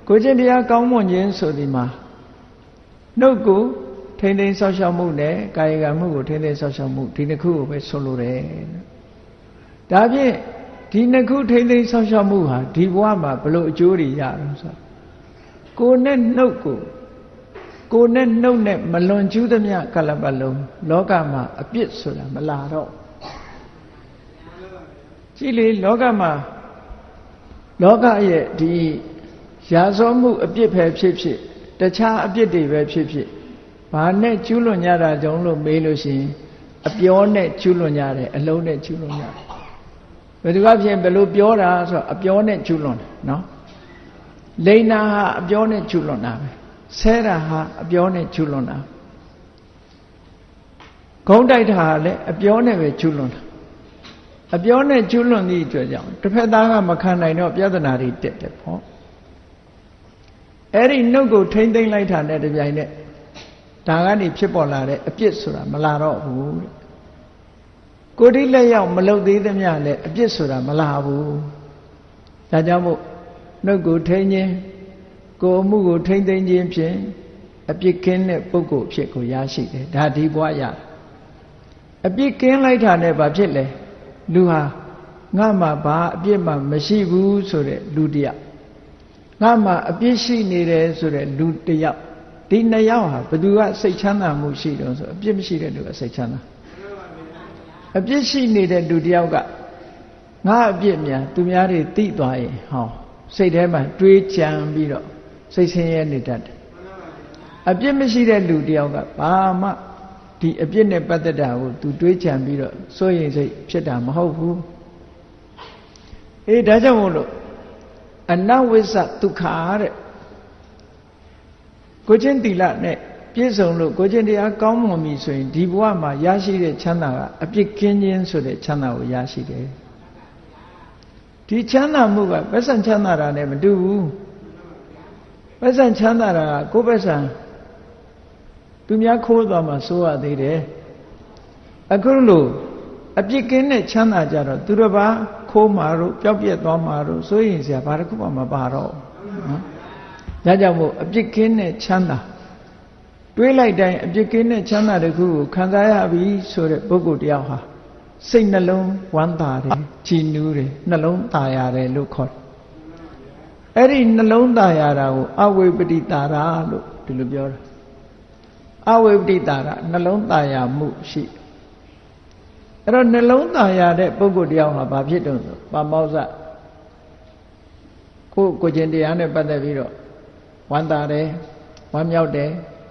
ကိုချင်းတရားကောင်းမွန်ခြင်းဆိုဒီမှာနှုတ်ကိုထိမ့်သိမ်းဆောက်ရှောက်မှုနဲ့ကာယကံမှုကိုထိမ့်သိမ်းဆောက်ရှောက်မှုဒီနှစ်ခုကိုပဲဆိုလိုတယ်ဒါဖြင့်ဒီနှစ်ခုထိမ့်သိမ်းဆောက်ရှောက်မှုဟာဒီဘဝမှာဘလို့အကျိုးတွေရတော့ဆို ကိုနဲ့နှုတ်ကိုကိုနဲ့နှုတ်နဲ့မလွန်ကျူးသမျှကလပတ်လုံးလောကမှာအပြစ်ဆိုတာမလာတော့ကြည့်လေလောကမှာလောကရဲ့ဒီရာဇောမှုအပြစ်ပဲဖြစ်ဖြစ်တခြားအပြစ်တွေပဲဖြစ်ဖြစ်ဘာနဲ့ကျူးလွန်ကြတာကြောင့်လို့မေးလို့ရှိရင်အပြောနဲ့ကျူးလွန်ကြတယ်အလုံးနဲ့ကျူးလွန်ကြတယ်ဘယ်သူကဖြင့်ဘယ်လိုပြောတာဆိုတော့အပြောနဲ့ကျူးလွန်တယ်နော် လိန်နာဟာအပြောနဲ့ကျူးလွန်တာပဲဆဲတာဟာအပြောနဲ့ကျူးလွန်တာဂုံးတိုက်တာဟာလည်းအပြောနဲ့ပဲကျူးလွန်တာအပြောနဲ့ကျူးလွန်သည့်အတွက်ကြောင့်တစ်ဖက်သားကမခံနိုင်တော့ပြဿနာတွေတက်တယ်ပေါ့အဲ့ဒီနှုတ်ကိုထိမ့်သိမ့်လိုက်တာနဲ့တပြိုင်နက်ဒါကနေဖြစ်ပေါ်လာတဲ့အပြစ်ဆိုတာမလာတော့ဘူးတဲ့ကိုတိလက်ရောက်မလုတ်သေးသမျှလည်းအပြစ်ဆိုတာမလာဘူးဒါကြောင့်မို့ နှုတ်ကိုထိန်းခြင်းကိုအမှုကိုထိန်းသိမ်းခြင်းဖြင့်အပြစ်ကင်းတဲ့ပုဂ္ဂိုလ်ဖြစ်ကိုရရှိတယ်ဒါဒီဘွားရအပြစ်ကင်းလိုက်တာနဲ့ဘာဖြစ်လဲလူဟာငါမှဘာအပြစ်မှမရှိဘူးဆိုတဲ့လူတယောက်ငါမှအပြစ်ရှိနေတယ်ဆိုတဲ့လူတယောက်ဒီနှစ်ယောက်ဟာဘသူကစိတ်ချမ်းသာမှုရှိတော့ဆိုအပြစ်မရှိတဲ့လူကစိတ်ချမ်းသာအပြစ်ရှိနေတဲ့လူတယောက်ကငါအပြစ်များသူများတွေသိသွားရင်ဟော စိတ်ထဲမှာတွေးကြံပြီးတော့စိတ်ဆင်းရဲနေတတ်တယ်အပြစ်မရှိတဲ့လူတယောက်ကဘာမှဒီအပြစ်နဲ့ပတ်သက်တာကို तू တွေးကြံပြီးတော့စိုးရိမ်စိတ်ဖြစ်တာမဟုတ်ဘူးအေးဒါကြောင့်မို့လို့အနဝိစ္စဒုက္ခတဲ့ကိုချင်းတီလနဲ့ပြည့်စုံလို့ကိုချင်းတရားကောင်းမွန်ပြီဆိုရင်ဒီဘဝမှာရရှိတဲ့ချမ်းသာကအပြစ်ကင်းခြင်းဆိုတဲ့ချမ်းသာကိုရရှိတယ် ဒီချမ်းသာမှုကပက်ဆံချမ်းသာတာနဲ့မတူဘူးပက်ဆံချမ်းသာတာကကိုယ်ပက်ဆံသူများခိုးသွားမှစိုးရသေးတယ်အခုလို့အပြစ်ကင်းတဲ့ချမ်းသာကြတော့သူတစ်ပါးခိုးမှာတို့ပျောက်ပြက်သွားမှာတို့စိုးရင်စရာဘာတစ်ခုမှမပါတော့နော်ဒါကြောင့်မို့အပြစ်ကင်းတဲ့ချမ်းသာတွေးလိုက်တိုင်းအပြစ်ကင်းတဲ့ချမ်းသာတစ်ခုကိုခံစားရပြီဆိုတဲ့ပုဂ္ဂိုလ်တယောက်ဟာ စိတ်နှလုံးဝမ်းသာတယ်ကြည်နူးတယ်နှလုံးသာရတယ်လို့ခေါ်တယ်အဲ့ဒီနှလုံးသာရတာကိုအဝိပတိတာရာလို့ဒီလိုပြောတာအဝိပတိတာရနှလုံးသားရမှုရှိအဲ့တော့နှလုံးသားရတဲ့ပုဂ္ဂိုလ်တယောက်ဟာဘာဖြစ်တုံးဆိုပါမောဇကိုကိုကျင်တရားနဲ့ပတ်သက်ပြီးတော့ဝမ်းသာတယ်ဝမ်းမြောက်တယ်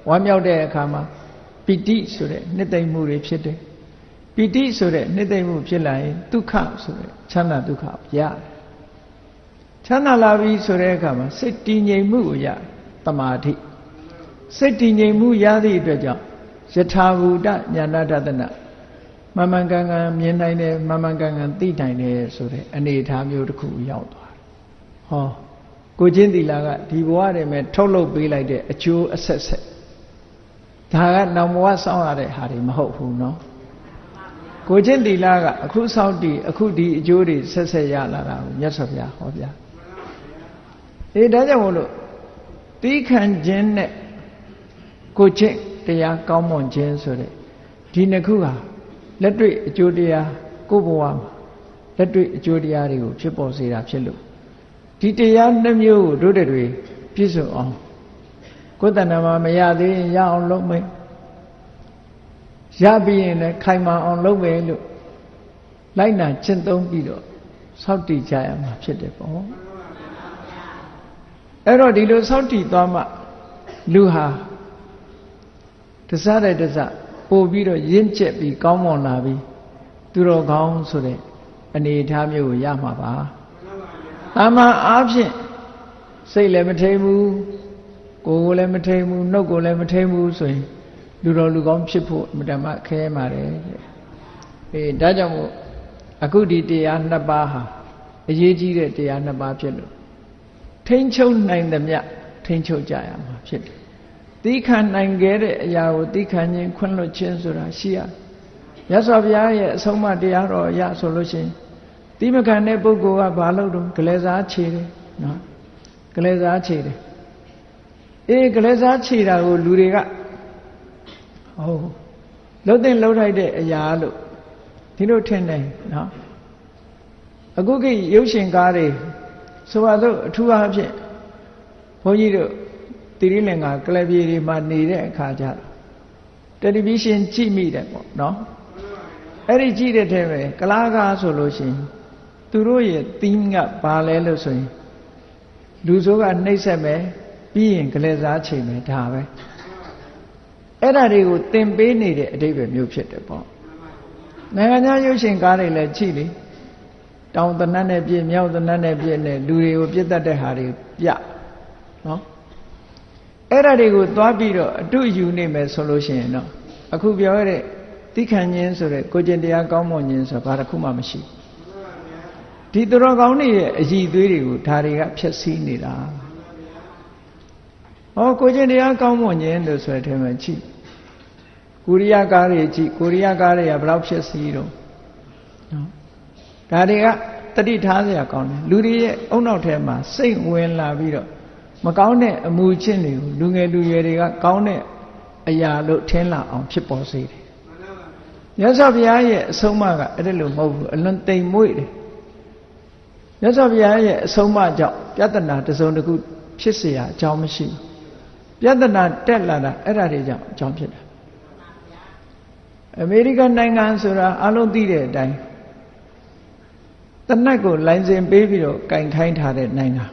ဝမ်းမြောက်တဲ့အခါမှာပီတိဆိုတဲ့နှစ်သိမ့်မှုတွေဖြစ်တယ်ပီတိဆိုတဲ့နှစ်သိမ့်မှုဖြစ်လာရင်ဒုက္ခဆိုတဲ့ချမ်းသာဒုက္ခရတယ်ချမ်းသာလာပြီဆိုတဲ့အခါမှာစိတ်တည်ငြိမ်မှုကိုရတမာတိစိတ်တည်ငြိမ်မှုရသည့်အတွက်ကြောင့်ယထာဘူတညာနာတဒနာမမှန်ကန်ကန်မြင်နိုင်တယ်မမှန်ကန်ကန်သိနိုင်တယ်ဆိုတဲ့အနေအထားမျိုးတစ်ခုရောက်သွားတယ်ဟောကိုချင်းတီလာကဒီဘဝတည်းမဲ့ထုတ်လုပ်ပေးလိုက်တဲ့အကျိုးအဆက်ဆက်ဒါကနောင်ဘဝစောင့်ရတဲ့ဟာတွေမဟုတ်ဘူးเนาะ ကိုချင်းတီလာကအခုစောင့်တည်အခုဒီအကျိုးတွေဆက်ဆက်ရလာတာကိုမြတ်စွာဘုရားဟောပြအေးဒါကြောင့်မို့လို့တီးခံခြင်းနဲ့ကိုချင်းတရားကောင်းမွန်ခြင်းဆိုတဲ့ဒီနှစ်ခုဟာလက်တွေ့အကျိုးတရားကိုယ်ဘဝမှာလက်တွေ့အကျိုးတရားတွေကိုဖြစ်ပေါ်စေတာဖြစ်လို့ဒီတရားနှမျိုးကိုတို့တွေပြည့်စုံအောင်ကိုယ်တဏ္ဍာမှာမရသေးရင်ရအောင်လုပ်မယ် ရပြီးရင်လည်းခိုင်မာအောင်လုပ်မယ်လို့လိုက်နာကျင့်သုံးပြီးတော့စောင့်တည်ကြရမှာဖြစ်တယ်ပေါ့အဲ့တော့ဒီလိုစောင့်တည်သွားမှလူဟာတစားတဲ့တစားပို့ပြီးတော့ရင့်ကျက်ပြီးကောင်းမွန်လာပြီးသူတော်ကောင်းဆိုတဲ့အနေအထားမျိုးကိုရမှာပါတာမန်အားဖြင့်စိတ်လည်းမထိန်ဘူးကိုယ်ကိုလည်းမထိန်ဘူးနှုတ်ကိုလည်းမထိန်ဘူးဆိုရင် လူတော်လူကောင်းဖြစ်ဖို့အမတမခဲပါတယ်တဲ့အေးဒါကြောင့်မို့အခုဒီတရားနှစ်ပါးဟာအရေးကြီးတဲ့တရားနှစ်ပါးဖြစ်လို့ထိမ့်ချုပ်နိုင်သမျှထိမ့်ချုပ်ကြရမှာဖြစ်တယ်သီးခံနိုင်ခဲ့တဲ့အရာကိုသီးခံခြင်းခွင့်လွှတ်ခြင်းဆိုတာရှိရမြတ်စွာဘုရားရဲ့အဆုံးအမတရားတော်ရဆိုလို့ရှိရင်သီးမခံတဲ့ပုဂ္ဂိုလ်ကဘာလုပ်တော့ဂလဲစားခြေတယ်နော်ဂလဲစားခြေတယ်အေးဂလဲစားခြေတာကိုလူတွေက ဟုတ်လှုပ်တဲ့လှုပ်ထိုက်တဲ့အရာလို့ဒီလိုထင်တယ်နော်အခုကိရုပ်ရှင်ကားတွေဆိုပါစို့အထူးအားဖြင့်ဘုန်းကြီးတို့တိရိလင်္ကာကလပြေတွေမှာနေတဲ့အခါကျတော့တယ်လီဗီရှင်းကြည့်မိတယ်ပေါ့နော်အဲ့ဒီကြည့်တဲ့ထဲပဲကလားကားဆိုလို့ရှိရင်သူတို့ရဲ့ theme ကဘာလဲလို့ဆိုရင်လူဆိုးကနှိမ့်ဆက်မယ်ပြီးရင်ကလေးစားချိန်မယ်ဒါပဲ အဲ့ဒါတွေကိုသင်ပေးနေတဲ့အတိတ်ပဲမျိုးဖြစ်တယ်ပေါ့နိုင်ငံခြားရုပ်ရှင်ကားတွေလည်းကြည့်လေတောင်တနတ်နဲ့ပြည့်မြောက်တနတ်နဲ့ပြည့်နဲ့လူတွေကိုပြစ်တတ်တဲ့ဟာတွေပြနော်အဲ့ဒါတွေကိုသွားပြီးတော့အတုယူနေမယ်ဆိုလို့ရှိရင်တော့အခုပြောရတဲ့တိခဏ်ခြင်းဆိုတဲ့ကိုကျင့်တရားကောင်းမွန်ခြင်းဆိုတာဘာတစ်ခုမှမရှိဒီသူတော်ကောင်းတွေရဲ့အည်သွေးတွေကိုဒါတွေကဖျက်ဆီးနေတာဟောကိုကျင့်တရားကောင်းမွန်ခြင်းလို့ဆိုတဲ့ထဲမှာကြည့် ကိုရိယကားတွေကြည့်ကိုရိယကားတွေကဘယ်လောက်ဖျက်ဆီးတော့နော်ဒါတွေကတတိထားစရာကောင်းတယ်လူတွေရဲ့အုံနောက်ထဲမှာစိတ်ဝင်လာပြီးတော့မကောင်းတဲ့အမှုချင်းတွေကိုလူငယ်လူရွယ်တွေကကောင်းတဲ့အရာလို့ထင်လာအောင်ဖြစ်ပေါ်စေတယ်မြတ်စွာဘုရားရဲ့အဆုံးအမကအဲ့ဒါလို့မဟုတ်ဘူးအလွန်တိမ်မွေ့တယ်မြတ်စွာဘုရားရဲ့အဆုံးအမကြောင့်ပြဿနာတစ်စုံတစ်ခုဖြစ်เสียအကြောင်းမရှိဘူးပြဿနာတက်လာတာအဲ့ဒါတွေကြောင့်အကြောင်းဖြစ်တာ အမေရိကန်နိုင်ငံဆိုတာအလုံးသိတဲ့အတိုင်းတနတ်ကိုလိုင်စင်ပေးပြီးတော့ကင်ခိုင်းထားတဲ့နိုင်ငံ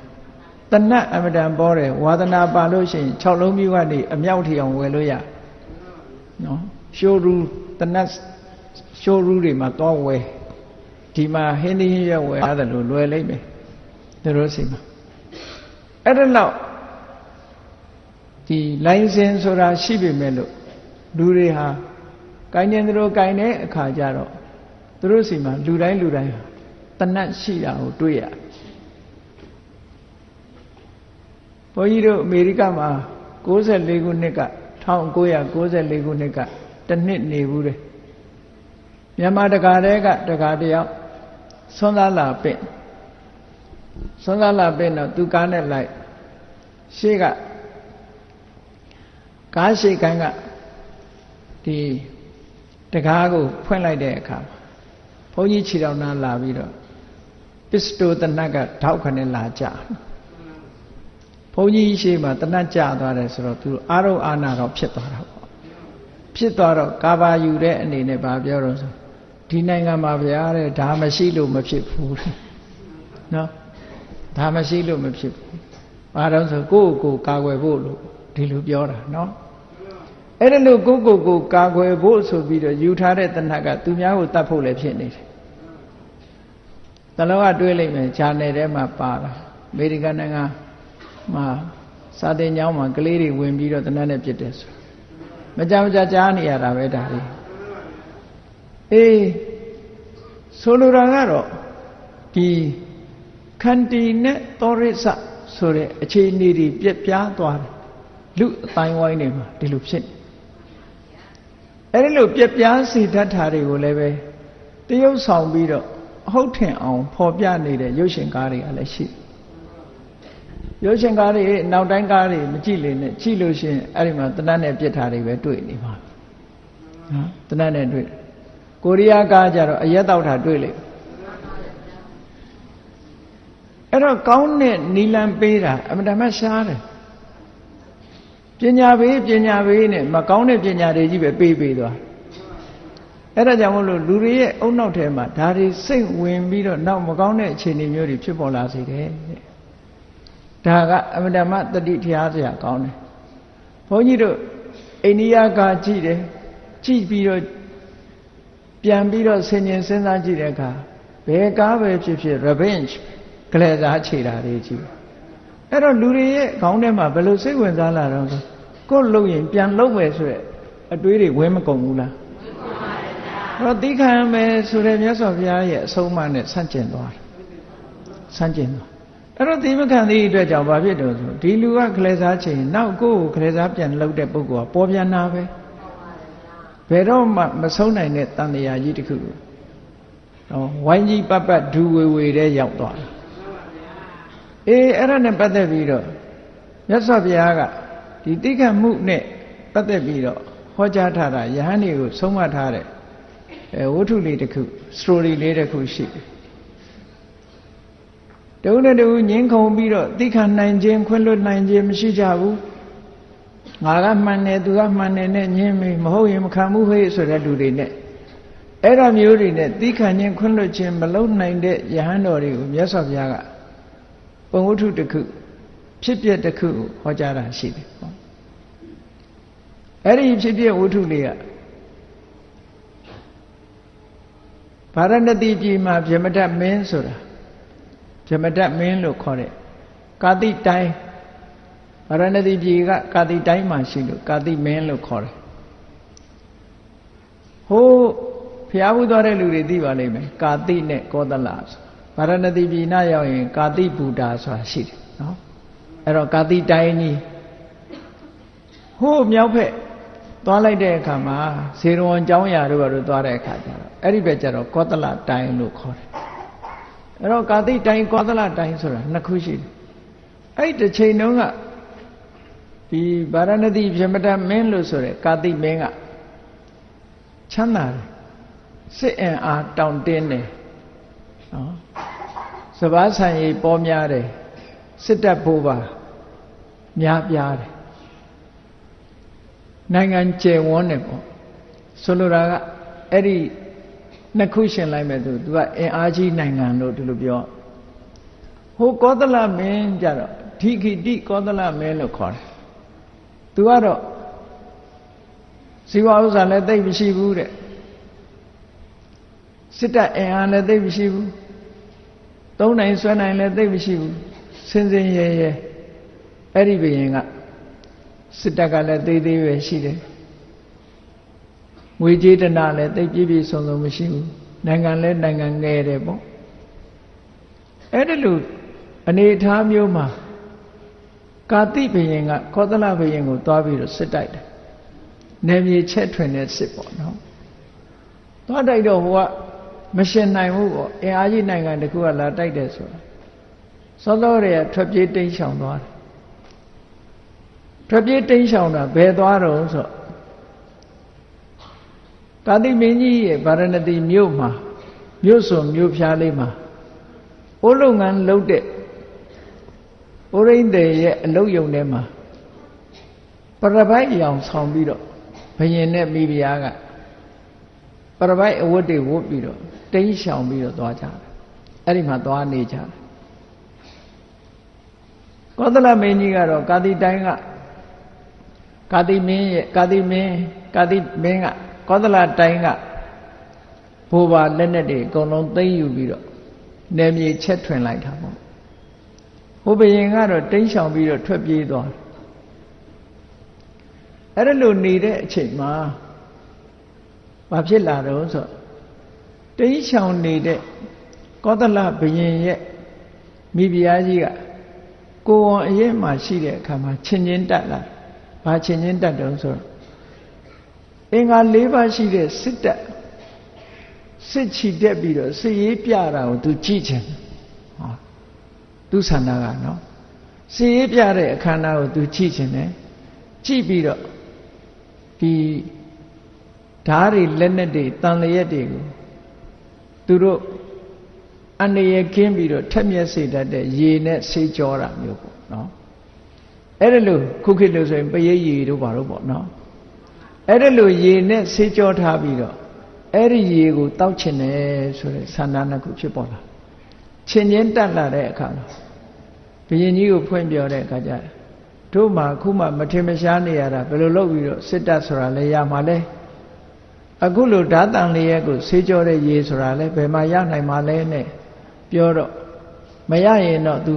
တနတ်အမတန်ပေါ်တယ်ဝါသနာပါလို့ရှိရင်6လုံးမျိုးကနေအမြောက်ထီအောင်ဝယ်လို့ရနော်ရှိုးရူတနတ်ရှိုးရူတွေမှာသွားဝယ်ဒီမှာဟင်းသီးဟင်းရွက်ဝယ်ရတယ်လို့လွယ်လိမ့်မယ်သူတို့စီမှာအဲ့ဒါတော့ဒီလိုင်စင်ဆိုတာရှိပေမဲ့လို့လူတွေဟာ ကိုင်းနေသူတို့ကိုင်းတဲ့အခါကျတော့သူတို့စီမှာလူတိုင်းလူတိုင်းတနတ်ရှိတာကိုတွေ့ရဘုန်းကြီးတို့အမေရိကမှာ64ခုနှစ်က1994ခုနှစ်ကတစ်နှစ်နေဘူးတယ်မြန်မာတကာတဲကတကာတယောက်ဆွမ်းသားလာပင့်ဆွမ်းသားလာပင့်တော့သူကားနဲ့လိုက်ရှေ့ကကားရှေ့ကန်းကဒီ တကားကိုဖွင့်လိုက်တဲ့အခါဘုန်းကြီးခြေတော်နာလာပြီးတော့ပစ္စတိုတနတ်ကထောက်ခနဲ့လာကြဘုန်းကြီးရှေ့မှာတနတ်ကြသွားတယ်ဆိုတော့သူအာရုံအာနာတော့ဖြစ်သွားတာပေါ့ဖြစ်သွားတော့ကာဘာယူတဲ့အနေနဲ့ဗာပြောတော့ဆိုဒီနိုင်ငံမှာဗျာတဲ့ဒါမရှိလို့မဖြစ်ဘူးနော်ဒါမရှိလို့မဖြစ်ဘူးဘာတော့ဆိုကိုယ့်ကိုယ်ကာကွယ်ဖို့လို့ဒီလိုပြောတာနော် အဲ့ဒါလို့ကိုယ့်ကိုယ်ကိုကာကွယ်ဖို့ဆိုပြီးတော့ယူထားတဲ့တဏှတ်ကသူများကိုတတ်ဖို့လည်းဖြစ်နေတယ်တလောကတွေးလိုက်မယ်ဂျာနယ်ထဲမှာပါတာအမေရိကန်နိုင်ငံမှာစာတင်ကျောင်းမှာကလေးတွေဝင်ပြီးတော့တဏှတ်နဲ့ပြစ်တယ်ဆိုမကြမကြကြားနေရတာပဲဒါလေးအေးဆိုလိုတာကတော့ဒီခန္တီနဲ့သောရိစဆိုတဲ့အခြေအနေတွေပြက်ပြားသွားတယ်လူအတိုင်းဝိုင်းတွေမှာဒီလိုဖြစ်နေ အဲဒီလိုပြက်ပြားစေတတ်တာတွေကိုလည်းပဲတရုပ်ဆောင်ပြီးတော့ဟုတ်ထင်အောင်ဖော်ပြနေတဲ့ရုပ်ရှင်ကားတွေကလည်းရှိရုပ်ရှင်ကားတွေနောက်တိုင်းကားတွေမကြည့်လေနဲ့ကြည့်လို့ရှိရင်အဲ့ဒီမှာတနတ်နဲ့ပြစ်ထားတွေပဲတွေ့နေပါနော်တနတ်နဲ့တွေ့ကိုရီးယားကားကြတော့အရက်တောက်တာတွေ့လေအဲ့တော့ကောင်းတဲ့နီလန်ပေးတာအမှန်တမ်းရှားတယ် ပညာပေးပညာပေးနဲ့မကောင်းတဲ့ပညာတွေကြီးပဲပေးပေးသွားအဲ့ဒါကြောင့်မို့လို့လူတွေရဲ့အုံနောက်ထဲမှာဒါတွေစိတ်ဝင်ပြီးတော့နောက်မကောင်းတဲ့အခြေအနေမျိုးတွေဖြစ်ပေါ်လာစေတယ်တဲ့ဒါကအမှန်တမ်းတတိတရားစရာကောင်းတယ်ဘုန်းကြီးတို့အိန္ဒိယကကြည့်တယ်ကြည့်ပြီးတော့ပြန်ပြီးတော့ဆင်ញင်စဉ်းစားကြည့်တဲ့အခါဘယ်ကားပဲဖြစ်ဖြစ် revenge ကလေးစားခြေတာတွေကြည့် အဲ့တော့လူတွေရဲ့ခေါင်းထဲမှာဘယ်လိုစိတ်ဝင်စားလာတော့ဆိုကိုယ်လုံရင်ပြန်လုံမယ်ဆိုရက်အတွေးတွေဝဲမကုန်ဘူးလားတော့တိခံမယ်ဆိုတဲ့မြတ်စွာဘုရားရဲ့အဆုံးအမနဲ့ဆန့်ကျင်သွားတယ်ဆန့်ကျင်သွားအဲ့တော့ဒီမခံသည့်အတွက်ကြောင့်ဘာဖြစ်တော့ဆိုဒီလူကကလေးစားချိန်နောက်ကိုယ်ကိုကလေးစားပြန်လှုပ်တဲ့ပုဂ္ဂိုလ်ကပေါ်ပြန်နာပဲဘယ်တော့မှမဆုံးနိုင်တဲ့တန်တရားကြီးတစ်ခုကိုနော်ဝိုင်းကြီးပတ်ပတ်ဒူဝေဝေတဲ့ရောက်သွားတယ် အေးအဲ့ဒါနဲ့ပတ်သက်ပြီးတော့မြတ်စွာဘုရားကဒီတိခတ်မှုနဲ့ပတ်သက်ပြီးတော့ဟောကြားထားတာယဟန်တွေကိုဆုံးမထားတဲ့အဲဝတ္ထုလေးတစ်ခု story လေးတစ်ခုရှိတယ်တုံးနဲ့တူငင်းခုန်ပြီးတော့တိခတ်နိုင်ခြင်းခွင့်လွတ်နိုင်ခြင်းမရှိကြဘူးငါကမှန်တယ်သူကမှန်တယ်နဲ့ညင်းပြီမဟုတ်ရင်မခံဘူးဟဲ့ဆိုတဲ့လူတွေနဲ့အဲ့ဒါမျိုးတွေနဲ့တိခတ်ခြင်းခွင့်လွတ်ခြင်းမလုပ်နိုင်တဲ့ယဟန်တော်တွေကိုမြတ်စွာဘုရားက ပုံဝတ္ထုတစ်ခုဖြစ်ပျက်တစ်ခုဟောကြားတာရှိတယ်ပေါ့အဲ့ဒီဖြစ်ပျက်ဝတ္ထုလေးကဗာရဏတိပြည်မှာဗြဟ္မတမင်းဆိုတာဗြဟ္မတမင်းလို့ခေါ်တဲ့ကာတိတိုင်းဗာရဏတိပြည်ကကာတိတိုင်းမှာရှိလို့ကာတိမင်းလို့ခေါ်တယ်ဟိုးဖျားဘူးသွားတဲ့လူတွေသိပါလိမ့်မယ်ကာတိနဲ့ကောသလဆို ဗာရဏသီပြည်နာရောက်ရင် ကာတိဘူတာဆိုတာရှိတယ်နော်အဲ့တော့ကာတိတိုင်းကြီးဟိုးမြောက်ဖက်သွားလိုက်တဲ့အခါမှာဇေရဝံကျောင်းရာတို့ဘာလို့သွားတဲ့အခါကျတော့အဲ့ဒီဘက်ကျတော့ကောသလတိုင်းလို့ခေါ်တယ်အဲ့တော့ကာတိတိုင်းကောသလတိုင်းဆိုတာနှစ်ခုရှိတယ်အဲ့ဒီတစ်ချိန်တုန်းကဒီဗာရဏသီပြမတမင်းလို့ဆိုတဲ့ကာတိမင်းကချမ်းသာတယ်စစ်အင်အားတောင့်တင်းတယ်နော် စဘာဆံရည်ပေါ်များတယ်စစ်တပ်ဖို့ပါများပြားတယ်နိုင်ငံကျယ်ဝန်းတယ်ပေါ့ဆိုလိုတာကအဲ့ဒီနှစ်ခုရှင်လိုက်မဲ့သူသူကအင်အားကြီးနိုင်ငံလို့ဒီလိုပြောဟိုကောသလမင်းကြတော့ဓိခိတိကောသလမင်းလို့ခေါ်တယ်သူကတော့ဇီဝဥစ္စာလည်းသိပ်မရှိဘူးတဲ့စစ်တပ်အင်အားလည်းသိပ်မရှိဘူး သုံးနိုင်ဆွဲနိုင်လည်းသိပ်မရှိဘူးစင်စင်ရဲရဲအဲ့ဒီဘယင်ကစစ်တပ်ကလည်းသေးသေးပဲရှိတယ်ငွေကြေးတနာလည်းသိပ်ပြည့်ပြည့်စုံစုံမရှိဘူးနိုင်ငံလည်းနိုင်ငံငယ်တယ်ပေါ့အဲ့ဒီလိုအနေအထားမျိုးမှာကာတိဘယင်ကခောသလဘယင်ကိုသွားပြီးတော့စစ်တိုက်တယ်နေမြေချက်ထွင်တဲ့စစ်ပေါ့နော်သွားတိုက်တော့ဟိုက မရှင်နိုင်ဘူးပေါ့အင်အားကြီးနိုင်ငံတခုကလာတိုက်တယ်ဆိုတာစောစောတွေကထွက်ပြေးတိမ်းရှောင်သွားတယ်ထွက်ပြေးတိမ်းရှောင်တာဘယ်သွားတော့ဆိုကာတိမင်းကြီးရဲ့ဗာရဏသီမြို့မှာမြို့စုံမြို့ဖျားလေးမှာအိုးလုံငန်းလှုပ်တဲ့အိုးရင်းတဲ့ရဲ့အလုတ်ယုံထဲမှာပရပိုက်ရောင်ဆောင်ပြီးတော့ဘယင်နဲ့မိဖုရားက ပရပိုက်အဝတ်တွေဝတ်ပြီးတော့တိမ်းရှောင်ပြီးတော့သွားကြတယ်အဲ့ဒီမှာသွားနေကြတယ်ကောသလမင်းကြီးကတော့ကာတိတိုင်းကကာတိမင်းရဲ့ကာတိမင်းကာတိမင်းကကောသလတိုင်းကဘိုးဘာလက်နဲ့တွေအကုန်လုံးသိမ့်ယူပြီးတော့နယ်မြေချက်ထွင်လိုက်တာပေါ့ဟိုဘယင်ကတော့တိမ်းရှောင်ပြီးတော့ထွက်ပြေးသွားတယ်အဲ့ဒါလိုနေတဲ့အချိန်မှာ ဘာဖြစ်လာတော့ဆိုတိမ်းရှောင်နေတဲ့ကောသလဘယင်ရဲ့မိဖုရားကြီးကကိုဝန်အရင်မှရှိတဲ့အခါမှာချင်းချင်းတက်လာဘာချင်းချင်းတက်တုံးဆိုတော့အင်္ဂါ၄ပါးရှိတဲ့စစ်တက်စစ်ချီတက်ပြီးတော့စစ်ရေးပြတာကိုသူကြည့်ချင်ဟောသူဆန္ဒကနော်စစ်ရေးပြတဲ့အခမ်းအနားကိုသူကြည့်ချင်တယ်ကြည့်ပြီးတော့ဒီ ဓားတွေလက်နဲ့တွေတန်လျက်တွေကိုသူတို့အန္တရာယ်ကင်းပြီးတော့ထက်မြက်စေတတ်တဲ့ရေနဲ့ဆေးကြောတာမျိုးပေါ့နော်အဲ့ဒါလို့ခုခေတ်လို့ဆိုရင်ပရိတ်ရေတို့ဘာလို့ပေါ့နော်အဲ့ဒါလို့ရေနဲ့ဆေးကြောထားပြီးတော့အဲ့ဒီရေကိုတောက်ချင်တယ်ဆိုတဲ့ဆန္ဒနှစ်ခုဖြစ်ပေါ်လာချင်းချင်းတက်လာတဲ့အခါမှာဘုရင်ကြီးကိုဖွင့်ပြောတဲ့အခါကျတို့မှခုမှမထင်မရှားနေရတာဘယ်လိုလုပ်ပြီးတော့စစ်တပ်ဆိုတာလဲရမှာလဲ အခုလိုဓာတန်လေးရဲ့ကိုဆေးကြောတဲ့ရေဆိုတာလဲဘယ်မှာရနိုင်မှာလဲနဲ့ပြောတော့မရရင်တော့ तू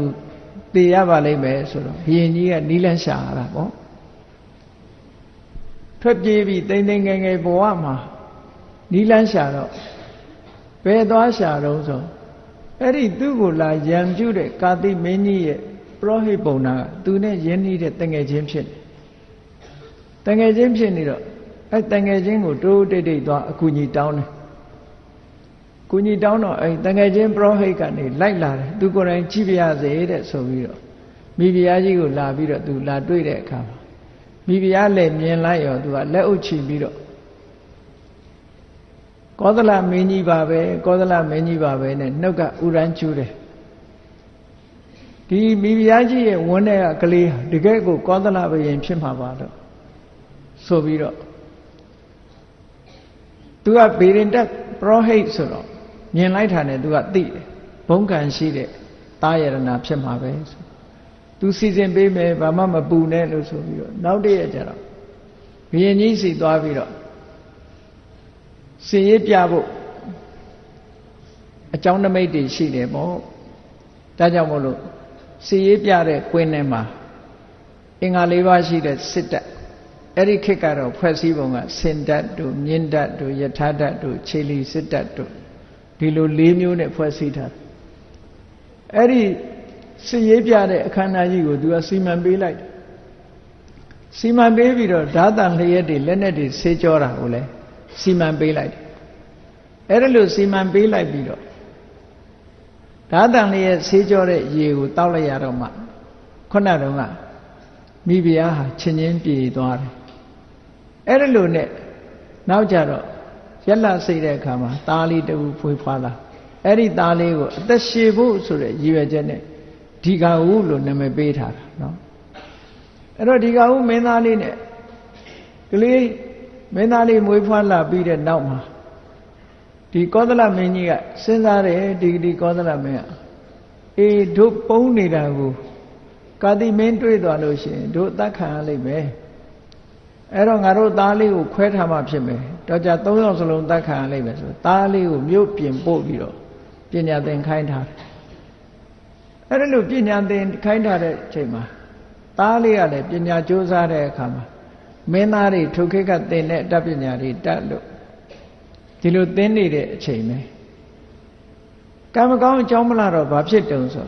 တေရပါလိမ့်မယ်ဆိုတော့ဘုရင်ကြီးကနီးလန်းရှာတာပေါ့ထွက်ပြေးပြီးတိမ်တိမ်ငယ်ငယ်ဘဝမှာနီးလန်းရှာတော့ဘယ်သွားရှာတော့ဆိုအဲ့ဒီသူ့ကိုလာရံပြုတဲ့ကာတိမင်းကြီးရဲ့ပရောဟိတ်ပုံနာကသူနဲ့ရင်းနှီးတဲ့တငယ်ချင်းဖြစ်တယ်တငယ်ချင်းဖြစ်နေတော့ အဲ့တငယ်ချင်းကိုတိုးတိတ်တိတ်သွားအကူကြီးတောင်းတယ်ကူညီတောင်းတော့အဲ့တငယ်ချင်းပရောဟိတ်ကနေလိုက်လာတယ်သူကိုယ်တိုင်ကြည့်ပြရစေတဲ့ဆိုပြီးတော့မိဖုရားကြီးကိုလာပြီးတော့သူလာတွေ့တဲ့အခါမှာမိဖုရားလည်းမြင်လိုက်ရောသူကလက်အုပ်ချပြီးတော့ကောသလမင်းကြီးပါပဲကောသလမင်းကြီးပါပဲနဲ့နှုတ်ကဥရန်ကျူးတယ်ဒီမိဖုရားကြီးရဲ့ဝန်းထဲကကလေးတကယ်ကိုကောသလဘယင်ဖြစ်မှာပါတော့ဆိုပြီးတော့ သူကဗေရင်တက်ပရောဟိတ်ဆိုတော့မြင်လိုက်တာနဲ့သူကသိတယ်ဘုံကံရှိတဲ့တာယရဏဖြစ်မှာပဲဆိုသူစီစဉ်ပေးမယ်ဘာမှမပူနဲ့လို့ဆိုပြီးတော့နောက်တည့်ရကျတော့ဘုရင်ကြီးစီသွားပြီးတော့စင်ရေးပြဖို့အကြောင်းနမိတ်တွေရှိတယ်ပေါ့ဒါကြောင့်မို့လို့စင်ရေးပြတဲ့ကွင်းထဲမှာအင်္ဂါ၄ပါးရှိတဲ့စစ်တပ် အဲ့ဒီခေတ်ကတော့ဖွဲ့စည်းပုံကစင်တတ်တို့မြင့်တတ်တို့ယထာတတ်တို့ခြေလီစစ်တတ်တို့ဒီလို၄မျိုးနဲ့ဖွဲ့စည်းထားအဲ့ဒီစစ်ရေးပြတဲ့အခမ်းအနားကြီးကိုသူကစီမံပေးလိုက်စီမံပေးပြီးတော့ဓာတန်လျက်တွေလက်နဲ့တွေဆေးကြောတာကိုလည်းစီမံပေးလိုက်အဲ့ဒါလို့စီမံပေးလိုက်ပြီးတော့ဓာတန်လျက်ဆေးကြောတဲ့ရေကိုတောက်လိုက်ရတော့မှခုနတုန်းကမိဖုရားဟာချင်းချင်းပြေသွားတယ် အဲ့ဒါလို့နဲ့နောက်ကြတော့ရက်လစိတ်တဲ့အခါမှာသားလေးတူဖွေးဖွာလာအဲ့ဒီသားလေးကိုအသက်ရှည်ဖို့ဆိုတဲ့ရည်ရွယ်ချက်နဲ့ဒီကဟုလို့နာမည်ပေးထားတာနော်အဲ့တော့ဒီကဟုမင်းသားလေးနဲ့ကလေးမင်းသားလေးမွေးဖွားလာပြီးတဲ့နောက်မှာဒီကောသလမင်းကြီးကစဉ်းစားတယ်ဒီဒီကောသလမင်းကအေးတို့ပုံနေတာကိုကာတိမင်းတွေ့သွားလို့ရှိရင်တို့တတ်ခံရလိမ့်မယ် အဲ့တော့ငါတို့သားလေးကိုခွဲထားမှဖြစ်မယ်တော့ကြ၃ယောက်စလုံးတတ်ခံရလိမ့်မယ်ဆိုသားလေးကိုမြို့ပြင်ပို့ပြီးတော့ပညာသင်ခိုင်းထားတယ်အဲ့ဒါလို့ပညာသင်ခိုင်းထားတဲ့အချိန်မှာသားလေးကလည်းပညာကြိုးစားတဲ့အခါမှာမင်းသားတွေထုခေတ်ကသင်တဲ့အတတ်ပညာတွေတတ်လို့ဒီလိုသင်နေတဲ့အချိန်ပဲကံမကောင်းအကြောင်းမလားတော့ဘာဖြစ်တုံဆို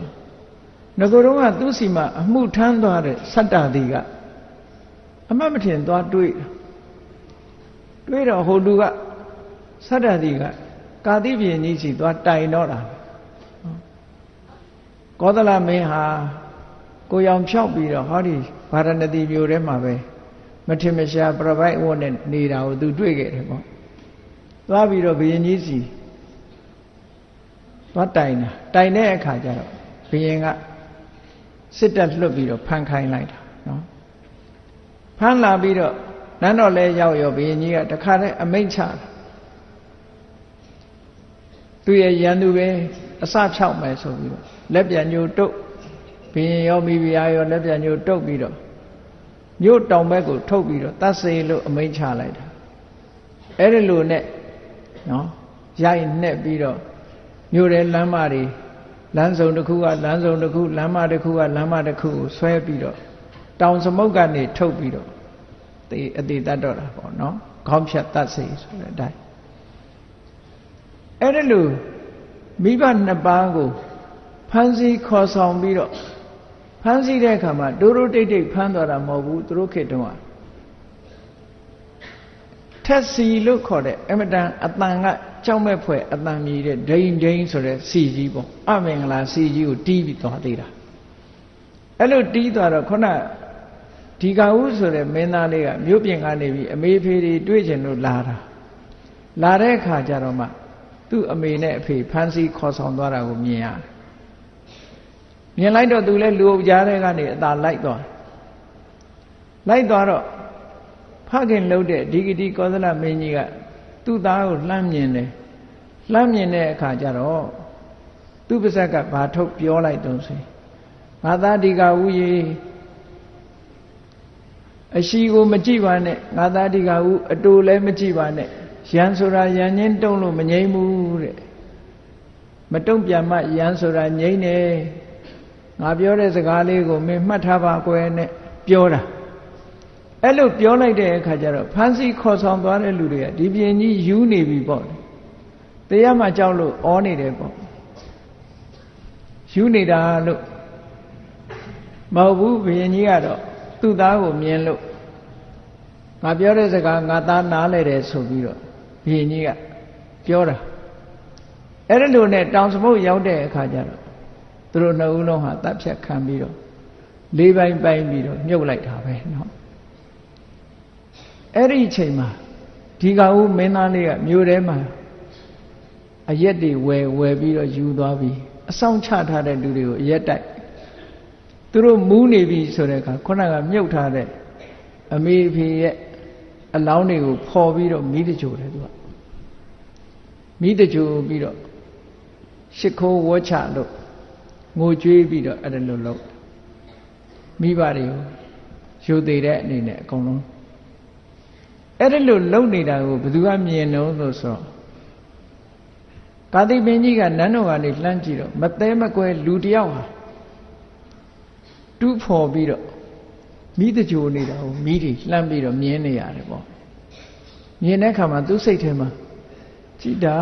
ငကိုယ်တော့ကသူ့စီမှာအမှုထမ်းသွားတဲ့စတ္တတိက အမှတ်မထင်သွားတွေးတွေးတော့ဟိုလူကစတ္တတိကကာတိပြင်းကြီးစီသွားတိုင်တော့တာကောသလမင်းဟာကိုရောင်ဖြောက်ပြီးတော့ဟောဒီဗာရဏသီမြို့ထဲမှာပဲမထင်မရှားပြပိုက်ဝတ်နဲ့နေတာကိုသူတွေ့ခဲ့တယ်ပေါ့သွားပြီးတော့ဘုရင်ကြီးစီသွားတိုင်တာတိုင်တဲ့အခါကျတော့ဘုရင်ကစစ်တပ်လွတ်ပြီးတော့ဖမ်းခိုင်းလိုက်တာနော် ဖမ်းလာပြီးတော့နန်းတော်လဲရောက်ရောဘုရင်ကြီးကတခါတည်းအမိန့်ချတာသူရဲ့ရန်သူပဲအစဖြောက်မယ်ဆိုပြီးတော့လက်ပြန်ညိုတုတ်ဘုရင်ရောမိဖုရားရောလက်ပြန်ညိုတုတ်ပြီးတော့မြို့တောင်ဘက်ကိုထုတ်ပြီးတော့တတ်စေလို့အမိန့်ချလိုက်တာအဲ့ဒီလိုနဲ့နော်ရိုက်နှက်ပြီးတော့မြို့ရဲ့လမ်းမတွေလမ်းစုံတစ်ခုကလမ်းစုံတစ်ခုလမ်းမတစ်ခုကလမ်းမတစ်ခုကိုဆွဲပြီးတော့ တောင်စမုတ်ကနေထုတ်ပြီးတော့တေအတိတတ်တော့တာပေါ့နော်ခေါင်းဖြတ်တတ်စေဆိုတဲ့အတိုင်းအဲ့ဒီလိုမိဘနှစ်ပါးကိုဖမ်းဆီးခေါ်ဆောင်ပြီးတော့ဖမ်းဆီးတဲ့အခါမှာဒိုးဒိုးတိတ်တိတ်ဖမ်းသွားတာမဟုတ်ဘူးသူတို့ခေတ္တကထက်စီလို့ခေါ်တဲ့အမတန်အတန်ကကြောက်မဲ့ဖွယ်အတန်မြည်တဲ့ဒိန်ဒိန်ဆိုတဲ့စီကြီးပေါ့အမင်္ဂလာစီကြီးကိုတီးပြီးသွားသေးတာအဲ့လိုတီးသွားတော့ခုန ဒီကဟုဆိုတဲ့မင်းသားလေးကမြို့ပြင်ကနေပြီးအမေဖေတွေတွေ့ကျင်လို့လာတာလာတဲ့အခါကျတော့မှသူ့အမေနဲ့အဖေဖမ်းဆီးခေါ်ဆောင်သွားတာကိုမြင်ရတယ်မြင်လိုက်တော့သူလည်းလူအုပ်ကြားထဲကနေအသာလိုက်သွားလိုက်သွားတော့ဖခင်လှုပ်တဲ့ဒီဂတိကောသလမင်းကြီးကသူ့သားကိုလှမ်းမြင်တယ်လှမ်းမြင်တဲ့အခါကျတော့သူ့ပါဇက်ကဘာထုတ်ပြောလိုက်တုံးဆိုငါသားဒီကဥယေ အရှိကိုမကြည့်ပါနဲ့ငါသားဒီကဥအတူလည်းမကြည့်ပါနဲ့ရန်ဆိုတာရန်ချင်းတုံးလို့မငြိမ့်ဘူးတဲ့မတုံ့ပြန်မှရန်ဆိုတာငြိမ့်တယ်ငါပြောတဲ့စကားလေးကိုမင်းမှတ်ထားပါကွယ်နဲ့ပြောတာအဲ့လိုပြောလိုက်တဲ့အခါကျတော့ဖန်စီခေါ်ဆောင်သွားတဲ့လူတွေကဒီပြင်ကြီးယူနေပြီပေါ့တရားမှကြောက်လို့ဩနေတယ်ပေါ့ယူနေတာလို့မဟုတ်ဘူးဘုရင်ကြီးကတော့ သူ့သားကိုမြင်လို့ငါပြောတဲ့စကားငါသားနားလဲတယ်ဆိုပြီးတော့ဘုရင်ကြီးကပြောတာအဲ့ဒါလိုနဲ့တောင်စမုတ်ရောက်တဲ့အခါကျတော့သူတို့နှစ်ဦးလုံးဟာတပ်ဖြတ်ခံပြီးတော့လေးပိုင်းပိုင်းပြီးတော့မြုပ်လိုက်တာပဲเนาะအဲ့ဒီအချိန်မှာဒီကဦးမင်းသားလေးကမြို့ထဲမှာအရက်တွေဝယ်ဝယ်ပြီးတော့ယူသွားပြီးအဆောင်ချထားတဲ့လူတွေကိုအရက်တိုက် သူတို့မူးနေပြီဆိုတဲ့အခါခုနကမြုပ်ထားတဲ့အမေဖေရဲ့အလောင်းတွေကိုဖော်ပြီးတော့မိတကြိုတယ်သူကမိတကြိုပြီးတော့ရှ िख ိုးဝှချလို့ငိုကြွေးပြီးတော့အဲ့ဒါလိုလုပ်မိဘတွေကိုယူသေးတဲ့အနေနဲ့အကုန်လုံးအဲ့ဒါလိုလုပ်နေတာကိုဘယ်သူကမြင်တော့လို့ဆိုတော့ကာတိပင်ကြီးကနန်းတော်ကနေလှမ်းကြည့်တော့မသေးမကွဲလူတယောက်ဟာ တူးဖော်ပြီးတော့မိတကြိုနေတာကိုမိတွေလှမ်းပြီးတော့မြင်နေရတယ်ပေါ့မြင်တဲ့အခါမှာသူ့စိတ်ထဲမှာကြည်တာ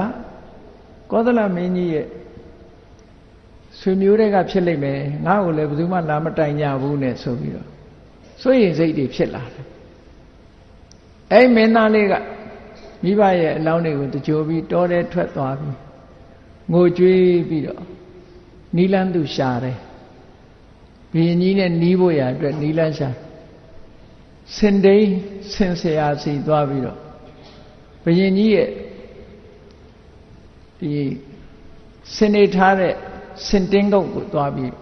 ကောသလမင်းကြီးရဲ့ဆွေမျိုးတွေကဖြစ်လိမ့်မယ်ငါ့ကိုလည်းဘယ်သူမှလာမတိုင်ကြဘူးနဲ့ဆိုပြီးတော့စိုးရိမ်စိတ်တွေဖြစ်လာတယ်အဲ့မင်းသားလေးကမိဘရဲ့အလောင်းတွေကိုတကြိုပြီးတောထဲထွက်သွားပြီးငိုကြွေးပြီးတော့နီလန်းသူရှာတယ် ဘီရင်ကြီးနဲ့နီးဖို့ရအတွက်နီလန်းရှာစင်တိန်ဆင်ဆရာစီသွားပြီးတော့ဘီရင်ကြီးရဲ့ဒီစင်နေထားတဲ့စင်တင်းကုတ်ကိုသွားပြီး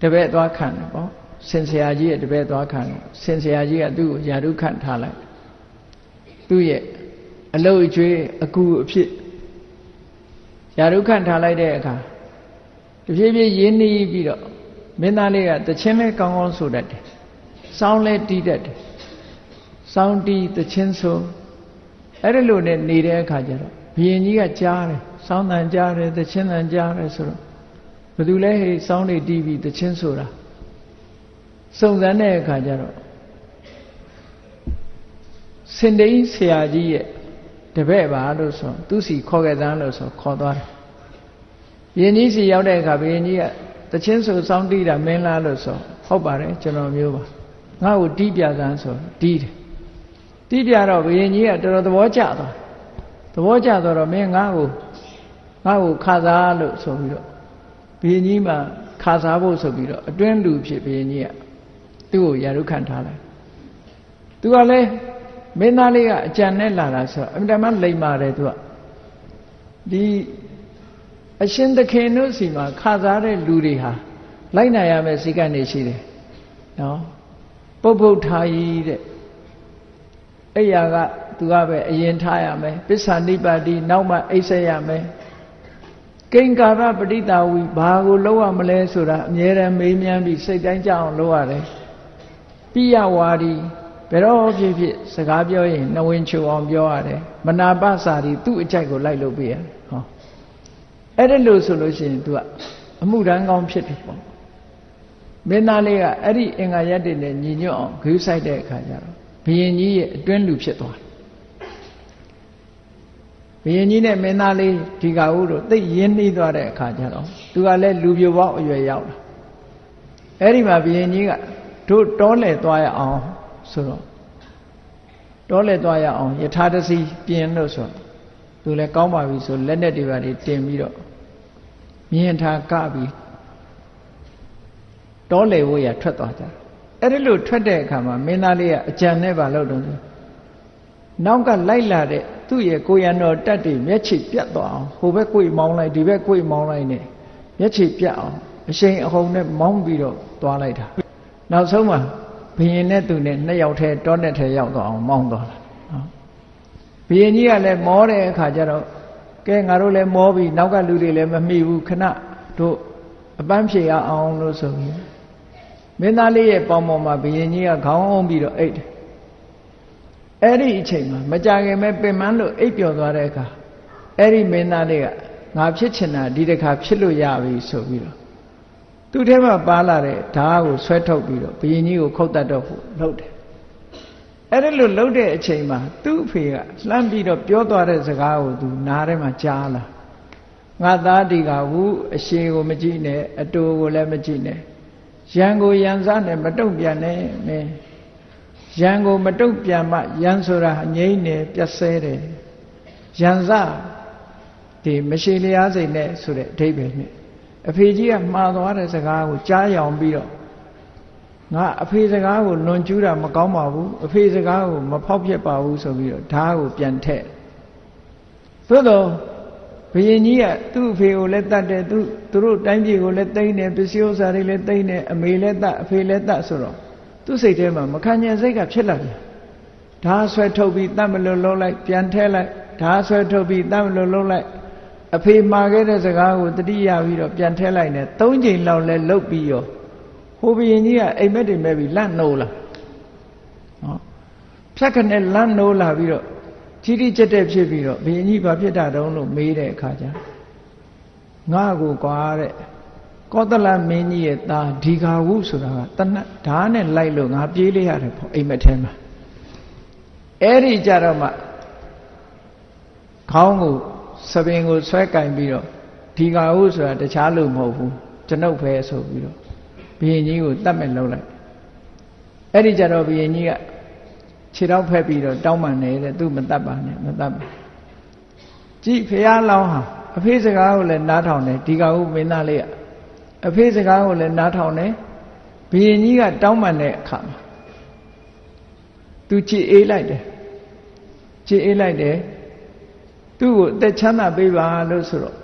တပည့်သွားခံတယ်ပေါ့စင်ဆရာကြီးရဲ့တပည့်သွားခံတယ်စင်ဆရာကြီးကသူ့ကိုယာရုခန့်ထားလိုက်သူ့ရဲ့အလုတ်အကျွေးအကူအဖြစ်ယာရုခန့်ထားလိုက်တဲ့အခါ တဖြည်းဖြည်းရင်းနှီးပြီးတော့မင်းသားလေးကတချင်းလဲကောင်းကောင်းဆိုတတ်တယ်စောင်းလဲတီးတတ်တယ်စောင်းတီးတချင်းဆိုအဲ့ဒီလိုနဲ့နေတဲ့အခါကျတော့ဘုရင်ကြီးကကြားတယ်စောင်းတန်ကြားတယ်တချင်းတန်ကြားတယ်ဆိုတော့ဘယ်သူလဲဟေးစောင်းတွေတီးပြီးတချင်းဆိုတာစုံစမ်းတဲ့အခါကျတော့စင်တိန်ဆရာကြီးရဲ့တပည့်ပါလို့ဆိုသူစီခေါ်ခဲ့သန်းလို့ဆိုခေါ်သွားတယ် ဘုရင်ကြီးစီရောက်တဲ့အခါဘုရင်ကြီးကတချင်းဆိုစောင်းတီးတာမင်းလားလို့ဆိုဟုတ်ပါတယ်ကျွန်တော်မျိုးပါငါ့ကိုတီးပြသန်းဆိုတီးတယ်တီးပြတော့ဘုရင်ကြီးကတော်တော်သဘောကျသွားသဘောကျတော့မင်းငါ့ကိုငါ့ကိုခါစားလို့ဆိုပြီးတော့ဘုရင်ကြီးမှခါစားဖို့ဆိုပြီးတော့အတွင်းလူဖြစ်ဘုရင်ကြီးကသူ့ကိုယာရုခံထားလိုက်သူကလည်းမင်းသားလေးကအကြံနဲ့လာတာဆိုတော့အမြဲတမ်းလိမ္မာတယ်သူကဒီ အရှင်သခင်တို့စီမှာခါစားတဲ့လူတွေဟာလိုက်နိုင်ရမယ့်စိတ်ကနေရှိတယ်နော်ပုပ်ပုတ်ထားကြီးတဲ့အဲ့ရကသူကပဲအရင်ထားရမယ်ပစ္ဆာနိပါတိနောက်မှအိပ်ဆက်ရမယ်ကိင်္ကာရပဋိတာဝီဘာကိုလောက်ရမလဲဆိုတာအမြဲတမ်းမေးမြန်းပြီးစိတ်တိုင်းကြအောင်လုပ်ရတယ်ပိယဝါဒီဘယ်တော့ဖြစ်ဖြစ်စကားပြောရင်နှဝင်ချိုအောင်ပြောရတယ်မနာပစာရီသူ့အကြိုက်ကိုလိုက်လုပ်ပေးရတယ်ဟော အဲ့ဒါလို့ဆိုလို့ရှိရင် तू ကအမှုတန်းကောင်းဖြစ်တယ်ပေါ့မင်းသားလေးကအဲ့ဒီအင်္ဂါရက်တွေနဲ့ညီညွတ်အောင်ဂရုစိုက်တဲ့အခါကျတော့ဘုရင်ကြီးရဲ့အတွင်းလူဖြစ်သွားတယ်ဘုရင်ကြီးနဲ့မင်းသားလေးဒီကဟုတို့သိရင်းနှီးသွားတဲ့အခါကျတော့သူကလည်းလူပြိုပေါက်အရွယ်ရောက်လာအဲ့ဒီမှာဘုရင်ကြီးကတို့တောလဲသွားရအောင်ဆိုတော့တောလဲသွားရအောင်ယထာတစီပြင်လို့ဆို သူလည်းကောင်းပါပြီဆိုလက်နဲ့တွေပါတွေတင်ပြီးတော့မြင်ထားကပြီးတောလေဝရထွက်သွားကြအဲ့ဒီလိုထွက်တဲ့အခါမှာမင်းသားလေးကအကြံနဲ့ပါလို့တော့နောက်ကလိုက်လာတဲ့သူ့ရဲ့ကိုရံတော်တက်တွေမျက်ခြေပြတ်သွားအောင်ဟိုဘက်ကိုမောင်းလိုက်ဒီဘက်ကိုမောင်းလိုက်နဲ့မျက်ခြေပြတ်အောင်အရှိန်အဟုန်နဲ့မောင်းပြီးတော့သွားလိုက်တာနောက်ဆုံးမှာဘုရင်နဲ့သူနဲ့နှစ်ယောက်ထဲတောနဲ့ထဲရောက်သွားအောင်မောင်းသွားတာနော် ဘုရင်ကြီးကလည်းမောတဲ့အခါကျတော့ကဲငါတို့လည်းမောပြီနောက်ကလူတွေလည်းမမိဘူးခဏတို့အပန်းဖြေရအောင်လို့ဆိုပြီးမင်းသားလေးရဲ့ပေါင်ပေါ်မှာဘုရင်ကြီးကခေါင်းအောင်ပြီးတော့အိတ်တယ်အဲ့ဒီအချိန်မှာမကြခင်မဲ့ပင်မလို့အိပ်ပျော်သွားတဲ့အခါအဲ့ဒီမင်းသားလေးကငါဖြစ်ချင်တာဒီတစ်ခါဖြစ်လို့ရပြီဆိုပြီးတော့သူ့ထဲမှာပါလာတဲ့ဓာတ်ကိုဆွဲထုတ်ပြီးတော့ဘုရင်ကြီးကိုခုတ်တတ်တော့ဖို့လုပ်တယ် အဲ့ဒီလိုလှုပ်တဲ့အချိန်မှာသူ့အဖေကလှမ်းပြီးတော့ပြောသွားတဲ့စကားကိုသူနားထဲမှာကြားလာငါသားဒီကဝုအရှိကိုမကြည့်နဲ့အတူကိုလည်းမကြည့်နဲ့ရန်ကိုရန်စားနဲ့မတုံ့ပြန်နဲ့မင်းရန်ကိုမတုတ်ပြန်မှရန်ဆိုတာငြိမ့်နေပြတ်ဆဲတယ်ရန်စဒီမရှိလျားစိတ်နဲ့ဆိုတဲ့အဓိပ္ပာယ်နဲ့အဖေကြီးကမှားသွားတဲ့စကားကိုကြားရောင်ပြီးတော့ ငါအဖေစကားကိုလွန်ကျူးတာမကောင်းပါဘူးအဖေစကားကိုမဖောက်ပြက်ပါဘူးဆိုပြီးတော့ဓာတ်ကိုပြန်ထည့်သို့တော့ဘုရင်ကြီးကသူ့အဖေကိုလည်းတတ်တယ်သူသူတို့တိုင်းပြည်ကိုလည်းတိမ့်တယ်ပစ္စည်းဥစ္စာတွေလည်းတိမ့်တယ်အမေလည်းတတ်အဖေလည်းတတ်ဆိုတော့သူ့စိတ်ထဲမှာမခံကျင်စိတ်ကဖြစ်လာတယ်ဓာဆွဲထုတ်ပြီးတတ်မလို့လုံးလိုက်ပြန်ထဲလိုက်ဓာဆွဲထုတ်ပြီးတတ်မလို့လုံးလိုက်အဖေမှာခဲ့တဲ့စကားကိုတတိယပြီးတော့ပြန်ထဲလိုက်နေသုံးချိန်လောက်လဲလုတ်ပြီးရော ဟိုဘယင်ကြီးကအိမ်မက်တွေမဲ့ပြီးလန့်နိုးလာနော်ဖြတ်ခနဲ့လန့်နိုးလာပြီးတော့ကြီးကြီးကျက်တဲ့ဖြစ်ပြီးတော့ဘယင်ကြီးဘာဖြစ်တာတုံးလို့မေးတဲ့အခါကျငါ့ကိုကွာတဲ့ကောသလမင်းကြီးရဲ့သားဒီဃာဝုဆိုတာကတနတ်ဓာတ်နဲ့လိုက်လို့ငါပြေးလိုက်ရတယ်ပေါ့အိမ်မက်ထဲမှာအဲ့ဒီကြတော့မှခေါင်းကိုစပင်ကိုဆွဲကင်ပြီးတော့ဒီဃာဝုဆိုတာတခြားလို့မဟုတ်ဘူးကျွန်ုပ်ပဲဆိုပြီးတော့ ဘုရင်ကြီးကိုတတ်မဲ့လုံးလိုက်အဲ့ဒီကြတော့ဘုရင်ကြီးကခြေတော့ဖက်ပြီးတော့တောင်းပန်နေတဲ့သူမတတ်ပါနဲ့မတတ်ပါကြည့်ဖះလောင်းဟာအဖေးစကားကိုလည်းနားထောင်တယ်ဒီဃာဝုမင်းသားလေးကအဖေးစကားကိုလည်းနားထောင်တယ်ဘုရင်ကြီးကတောင်းပန်တဲ့အခါမှာသူကြည်အေးလိုက်တယ်ကြည်အေးလိုက်တယ်သူ့ကိုအသက်ချမ်းသာပေးပါလို့ဆိုတော့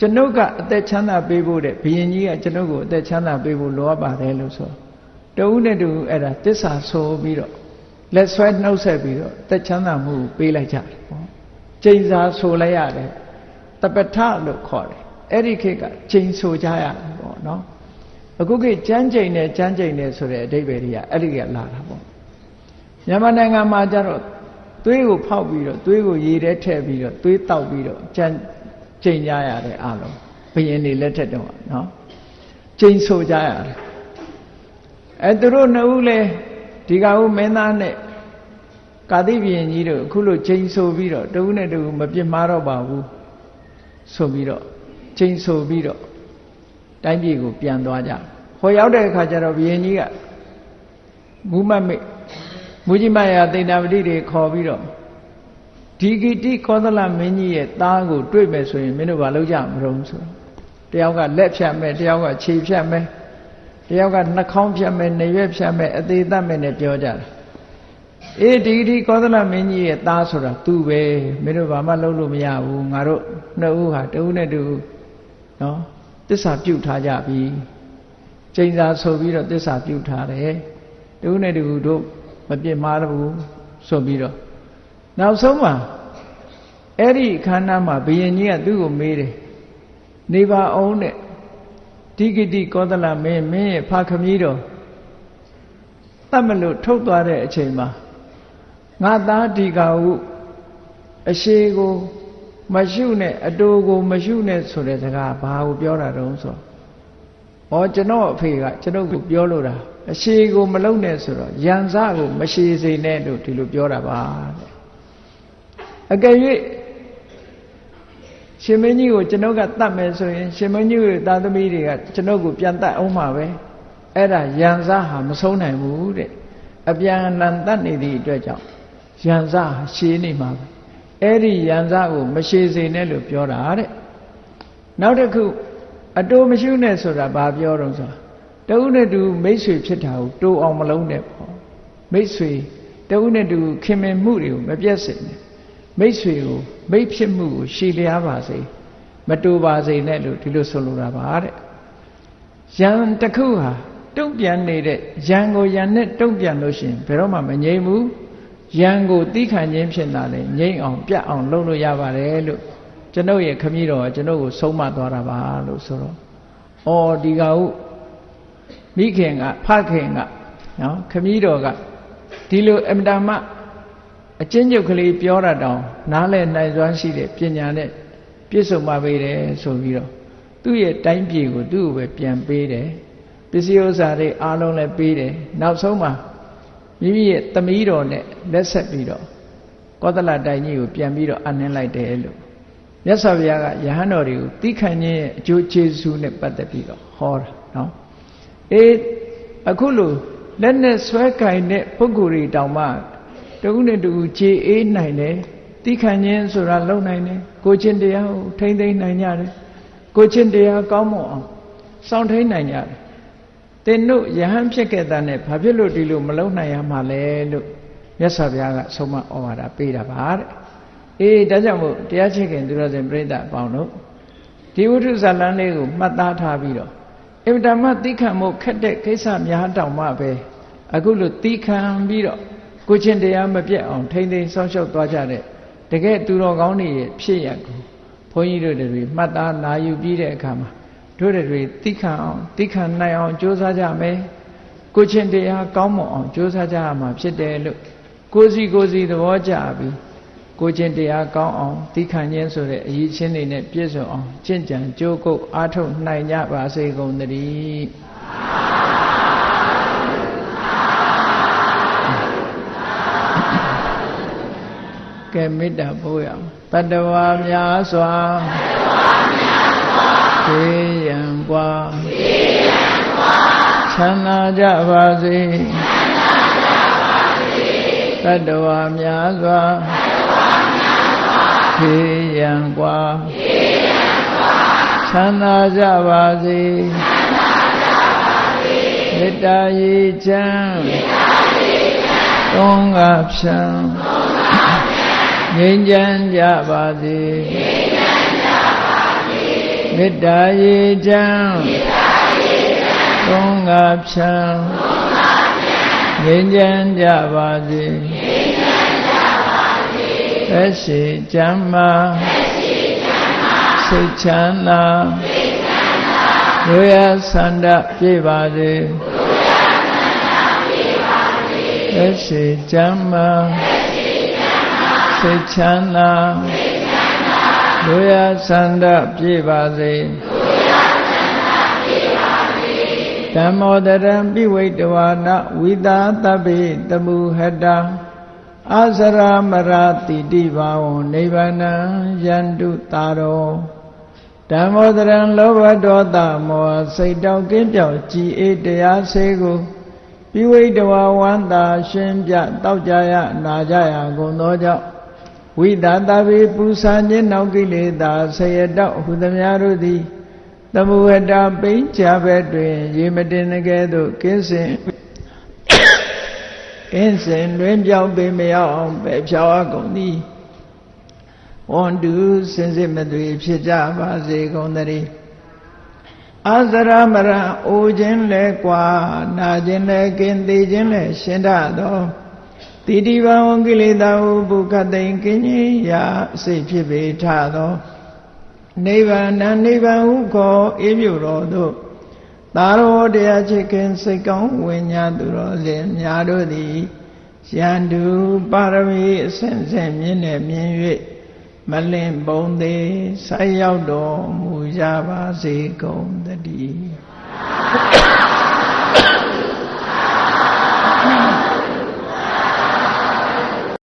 ကျွန်ုပ်ကအသက်ချမ်းသာပေးဖို့တဲ့ဘုရင်ကြီးကကျွန်ုပ်ကိုအသက်ချမ်းသာပေးဖို့လိုအပ်ပါတယ်လို့ဆိုတဦးနဲ့တူအဲ့ဒါတစ္ဆာဆိုပြီးတော့လက်ဆွဲနှုတ်ဆက်ပြီးတော့အသက်ချမ်းသာမှုပေးလိုက်ကြတယ်ပေါ့ကျိန်စာဆိုလိုက်ရတယ်တပထလို့ခေါ်တယ်အဲ့ဒီခေတ်ကချိန်ဆိုကြရတယ်ပေါ့နော်အခုခေတ်ကြမ်းချိန်နဲ့ကြမ်းချိန်နဲ့ဆိုတဲ့အဓိပ္ပာယ်တွေကအဲ့ဒီကလာတာပေါ့မြန်မာနိုင်ငံမှာကျတော့သွေးကိုဖောက်ပြီးတော့သွေးကိုရေထဲထည့်ပြီးတော့သွေးတောက်ပြီးတော့ကြမ်း ချိန်ကြရတဲ့အားလုံးဘယင်းနေလက်ထက်တော့နော်ချိန်ဆိုကြရတယ်အဲသူတို့နှစ်ဦးလဲဒီကဦးမင်းသားနဲ့ကာတိဘယင်းကြီးတို့အခုလိုချိန်ဆိုပြီးတော့တဦးနဲ့တဦးမပြစ်မှားတော့ပါဘူးဆိုပြီးတော့ချိန်ဆိုပြီးတော့တိုင်းပြည်ကိုပြန်သွားကြဟောရောက်တဲ့အခါကျတော့ဘုရင်ကြီးကမူမတ်မိတ်မူကြီးမယာသိဏပတိတွေခေါ်ပြီးတော့ ဒီဂိတိကောသလမင်းကြီးရဲ့သားကိုတွေ့မယ်ဆိုရင်မင်းတို့ဘာလုပ်ကြမလို့ဆိုတယောက်ကလက်ဖြတ်မယ်တယောက်ကခြေဖြတ်မယ်တယောက်ကနှာခေါင်းဖြတ်မယ်နေရွက်ဖြတ်မယ်အသေးသက်မယ်နဲ့ပြောကြတာအေးဒီဒီကောသလမင်းကြီးရဲ့သားဆိုတာသူပဲမင်းတို့ဘာမှလုပ်လို့မရဘူးငါတို့နှစ်ဦးဟာတဦးနဲ့တူနော်တစ္ဆာပြုတ်ထားကြပြီကျိန်စာဆိုပြီးတော့တစ္ဆာပြုထားတယ်တူနဲ့တူတို့မပြစ်မှားဘူးဆိုပြီးတော့ နောက်ဆုံးမှာအဲ့ဒီခန္ဓာမှာဘုရင်ကြီးကသူ့ကိုမေးတယ်နေပါအောင်တဲ့ဒီဂတိကောသလမင်းမင်းရဲ့ဖခမည်းတော်တတ်မလို့ထုတ်သွားတဲ့အချိန်မှာငါသားဒီကဟုအရှိကိုမရှုနဲ့အတူကိုမရှုနဲ့ဆိုတဲ့စကားဘာကိုပြောတာတုံးဆိုဩကျွန်တော်အဖေကကျွန်ုပ်ကိုပြောလို့တာအရှိကိုမလုံနဲ့ဆိုတော့ယံစကိုမရှိစေနဲ့လို့ဒီလိုပြောတာပါတဲ့ အကယ်၍ရှင်မင်းကြီးကိုကျွန်ုပ်ကတတ်မယ်ဆိုရင်ရှင်မင်းကြီးရဲ့သားသမီးတွေကကျွန်ုပ်ကိုပြန်တတ်အောင်မှာပဲအဲ့ဒါယံစဟာမဆုံးနိုင်ဘူးတဲ့အပြန်အလှန်တတ်နေသည့်အတွက်ကြောင့်ယံစဟာရှည်နေမှာပဲအဲ့ဒီယံစကို မရှည်စေနဲ့လို့ပြောတာတဲ့နောက်တစ်ခုအတိုးမရှိနဲ့ဆိုတာဘာပြောတော့ဆိုတဦးနဲ့တူမိတ်ဆွေဖြစ်တာကိုတိုးအောင်မလုံးနဲ့ပေါ့မိတ်ဆွေတဦးနဲ့တူခင်မင်မှုတွေကိုမပြတ်စေနဲ့ မိတ်ဆွေကိုမိတ်ဖြစ်မှုကိုရှည်လျားပါစေမတူပါစေနဲ့လို့ဒီလိုဆိုလိုတာပါတဲ့ယံတစ်ခုဟာတုံ့ပြန်နေတဲ့ယံကိုယံနဲ့တုံ့ပြန်လို့ရှိရင်ဘယ်တော့မှမငြိမ်ဘူးယံကိုတီးခံခြင်းဖြစ်တာလေငြိမ်အောင်ပြတ်အောင်လုပ်လို့ရပါတယ်လို့ကျွန်ုပ်ရဲ့ခမည်းတော်ကကျွန်ုပ်ကိုဆုံးမသွားတာပါလို့ဆိုတော့ဩဒီကဟုမိခင်ကဖခင်ကနော်ခမည်းတော်ကဒီလိုအမတမ အချင်းချုပ်ကလေးပြောတာတောင်နားလည်နိုင်စွမ်းရှိတဲ့ပညာနဲ့ပြည့်စုံပါပေတယ်ဆိုပြီးတော့သူ့ရဲ့တိုင်းပြည်ကိုသူ့ကိုပဲပြန်ပေးတယ်ပစ္စည်းဥစ္စာတွေအားလုံးလည်းပေးတယ်နောက်ဆုံးမှာမိမိရဲ့သမီးတော်နဲ့လက်ဆက်ပြီးတော့ကောသလတိုင်ကြီးကိုပြန်ပြီးတော့အနှင်းလိုက်တယ်လို့မြတ်စွာဘုရားကယဟန်တော်တွေကိုသိခံခြင်းရဲ့အကျိုးကျေးဇူးနဲ့ပတ်သက်ပြီးတော့ဟောတာနော်အေးအခုလို့လက်နဲ့ဆွဲကင်တဲ့ပုဂ္ဂိုလ်တွေတောင်မှ တခုနဲ့တခုခြေအေးနိုင်တယ်သိခံခြင်းဆိုတာလုံနိုင်တယ်ကိုချင်းတရားကိုထိမ့်သိမ့်နိုင်ကြတယ်ကိုချင်းတရားကောင်းမွန်အောင်စောင့်ထိန်နိုင်ကြတယ်တင်တို့ယဟန်ဖြစ်ခဲ့တာနဲ့ဘာဖြစ်လို့ဒီလိုမလုံနိုင်ရမှာလဲလို့မြတ်စွာဘုရားကဆုံးမဩဝါဒပေးတာပါတဲ့အေးဒါကြောင့်မို့တရားချစ်ခင်သူတော်စင်ပြိဿအပေါင်းတို့ဒီဝိထုဇာလန်းလေးကိုမှတ်သားထားပြီးတော့အင်တာမသိခံမှုခက်တဲ့ကိစ္စများတောင်မှပဲအခုလိုသိခံပြီးတော့ ကိုချင်းတရားမပြတ်အောင်ထိမ့်သိမ်းဆောင်းလျှောက်သွားကြတဲ့တကယ်သူတော်ကောင်းတွေရဲ့ဖြစ်ရကိုဘုန်းကြီးတို့တွေမှတ်သားနာယူပြီးတဲ့အခါမှာတို့တွေသိခံအောင်သိခံနိုင်အောင်ကြိုးစားကြမယ်ကိုချင်းတရားကောင်းမွန်အောင်ကြိုးစားကြရမှာဖြစ်တယ်လို့ကိုစီကိုစီသဘောကျပြီးကိုချင်းတရားကောင်းအောင်သိခံခြင်းဆိုတဲ့အရေးချင်းတွေနဲ့ပြည့်စုံအောင်ကျင့်ကြံကြိုးကုပ်အားထုတ်နိုင်ကြပါစေကုန်သတည်း ကဲမေတ္တာပို့ရအောင်တတဝါများစွာသေရန်กว่าချမ်းသာကြပါစေတတဝါများစွာသေရန်กว่าချမ်းသာကြပါစေမေတ္တာရည်ချမ်းသုံးကဖြံ ငြိမ်းချမ်းကြပါစေမေတ္တာရေချမ်းသုံးငါဖြံငြိမ်းချမ်းကြပါစေသက်ရှိချမ်းမာစိတ်ချမ်းသာဝေယဆန္ဒပြည့်ပါစေသက်ရှိချမ်းမာ စိတ်ချမ်းသာလူရဆန္ဒပြည့်ပါစေဓမ္မောတရံပိဝိတဝါနဝိသာတပိတမှုဟတံအာစရမရတိတိဘာဝနိဗ္ဗာနံယန္တုတာရောဓမ္မောတရံလောဘဒေါသမောဟစိတ်တောက်ကင်းပြောက်ကြည်အေးတရားစေကိုပိဝိတဝါဝန္တာ ရှင်ပြတောက်ကြရနာကြရကုန်သောကြောင့် ဝိတာတပိပူဇာခြင်းနောက်ကိလေသာဆယတောဟုသမျှတို့သည်သမုဝတ္တပိဉ္ချဘက်တွင် ရေမတင်ကဲ့သို့ကင်းစင်ကင်းစင်တွင်ပြောင်းပေမရောက်အောင်ပဲဖြောင်းအကုန်သည်ဝန္တုစင်စစ်မသွေဖြစ်ကြပါစေကုန်သတည်းအာဇရမရအိုခြင်းလဲကွာနာခြင်းလဲကင်းသေးခြင်းလဲရှင်းတတ်သော တိတိဘဝကိလေသာဟုဘုခတိန်ကင်းကြီးရာအစိတ်ဖြစ်ပေထသောနိဗ္ဗာန်နိဗ္ဗာန်ဟုခေါ်အေးမြတော်သို့သာရောတရားချစ်ခင်စိတ်ကောင်းဝိညာသူတော်စင်များတို့သည်ရန်သူပါရမီအစဉ်စဉ်မြင့်နေမြင်၍မလင့်ပုံသေးဆက်ရောက်တော်မူကြပါစေကုန်တည်း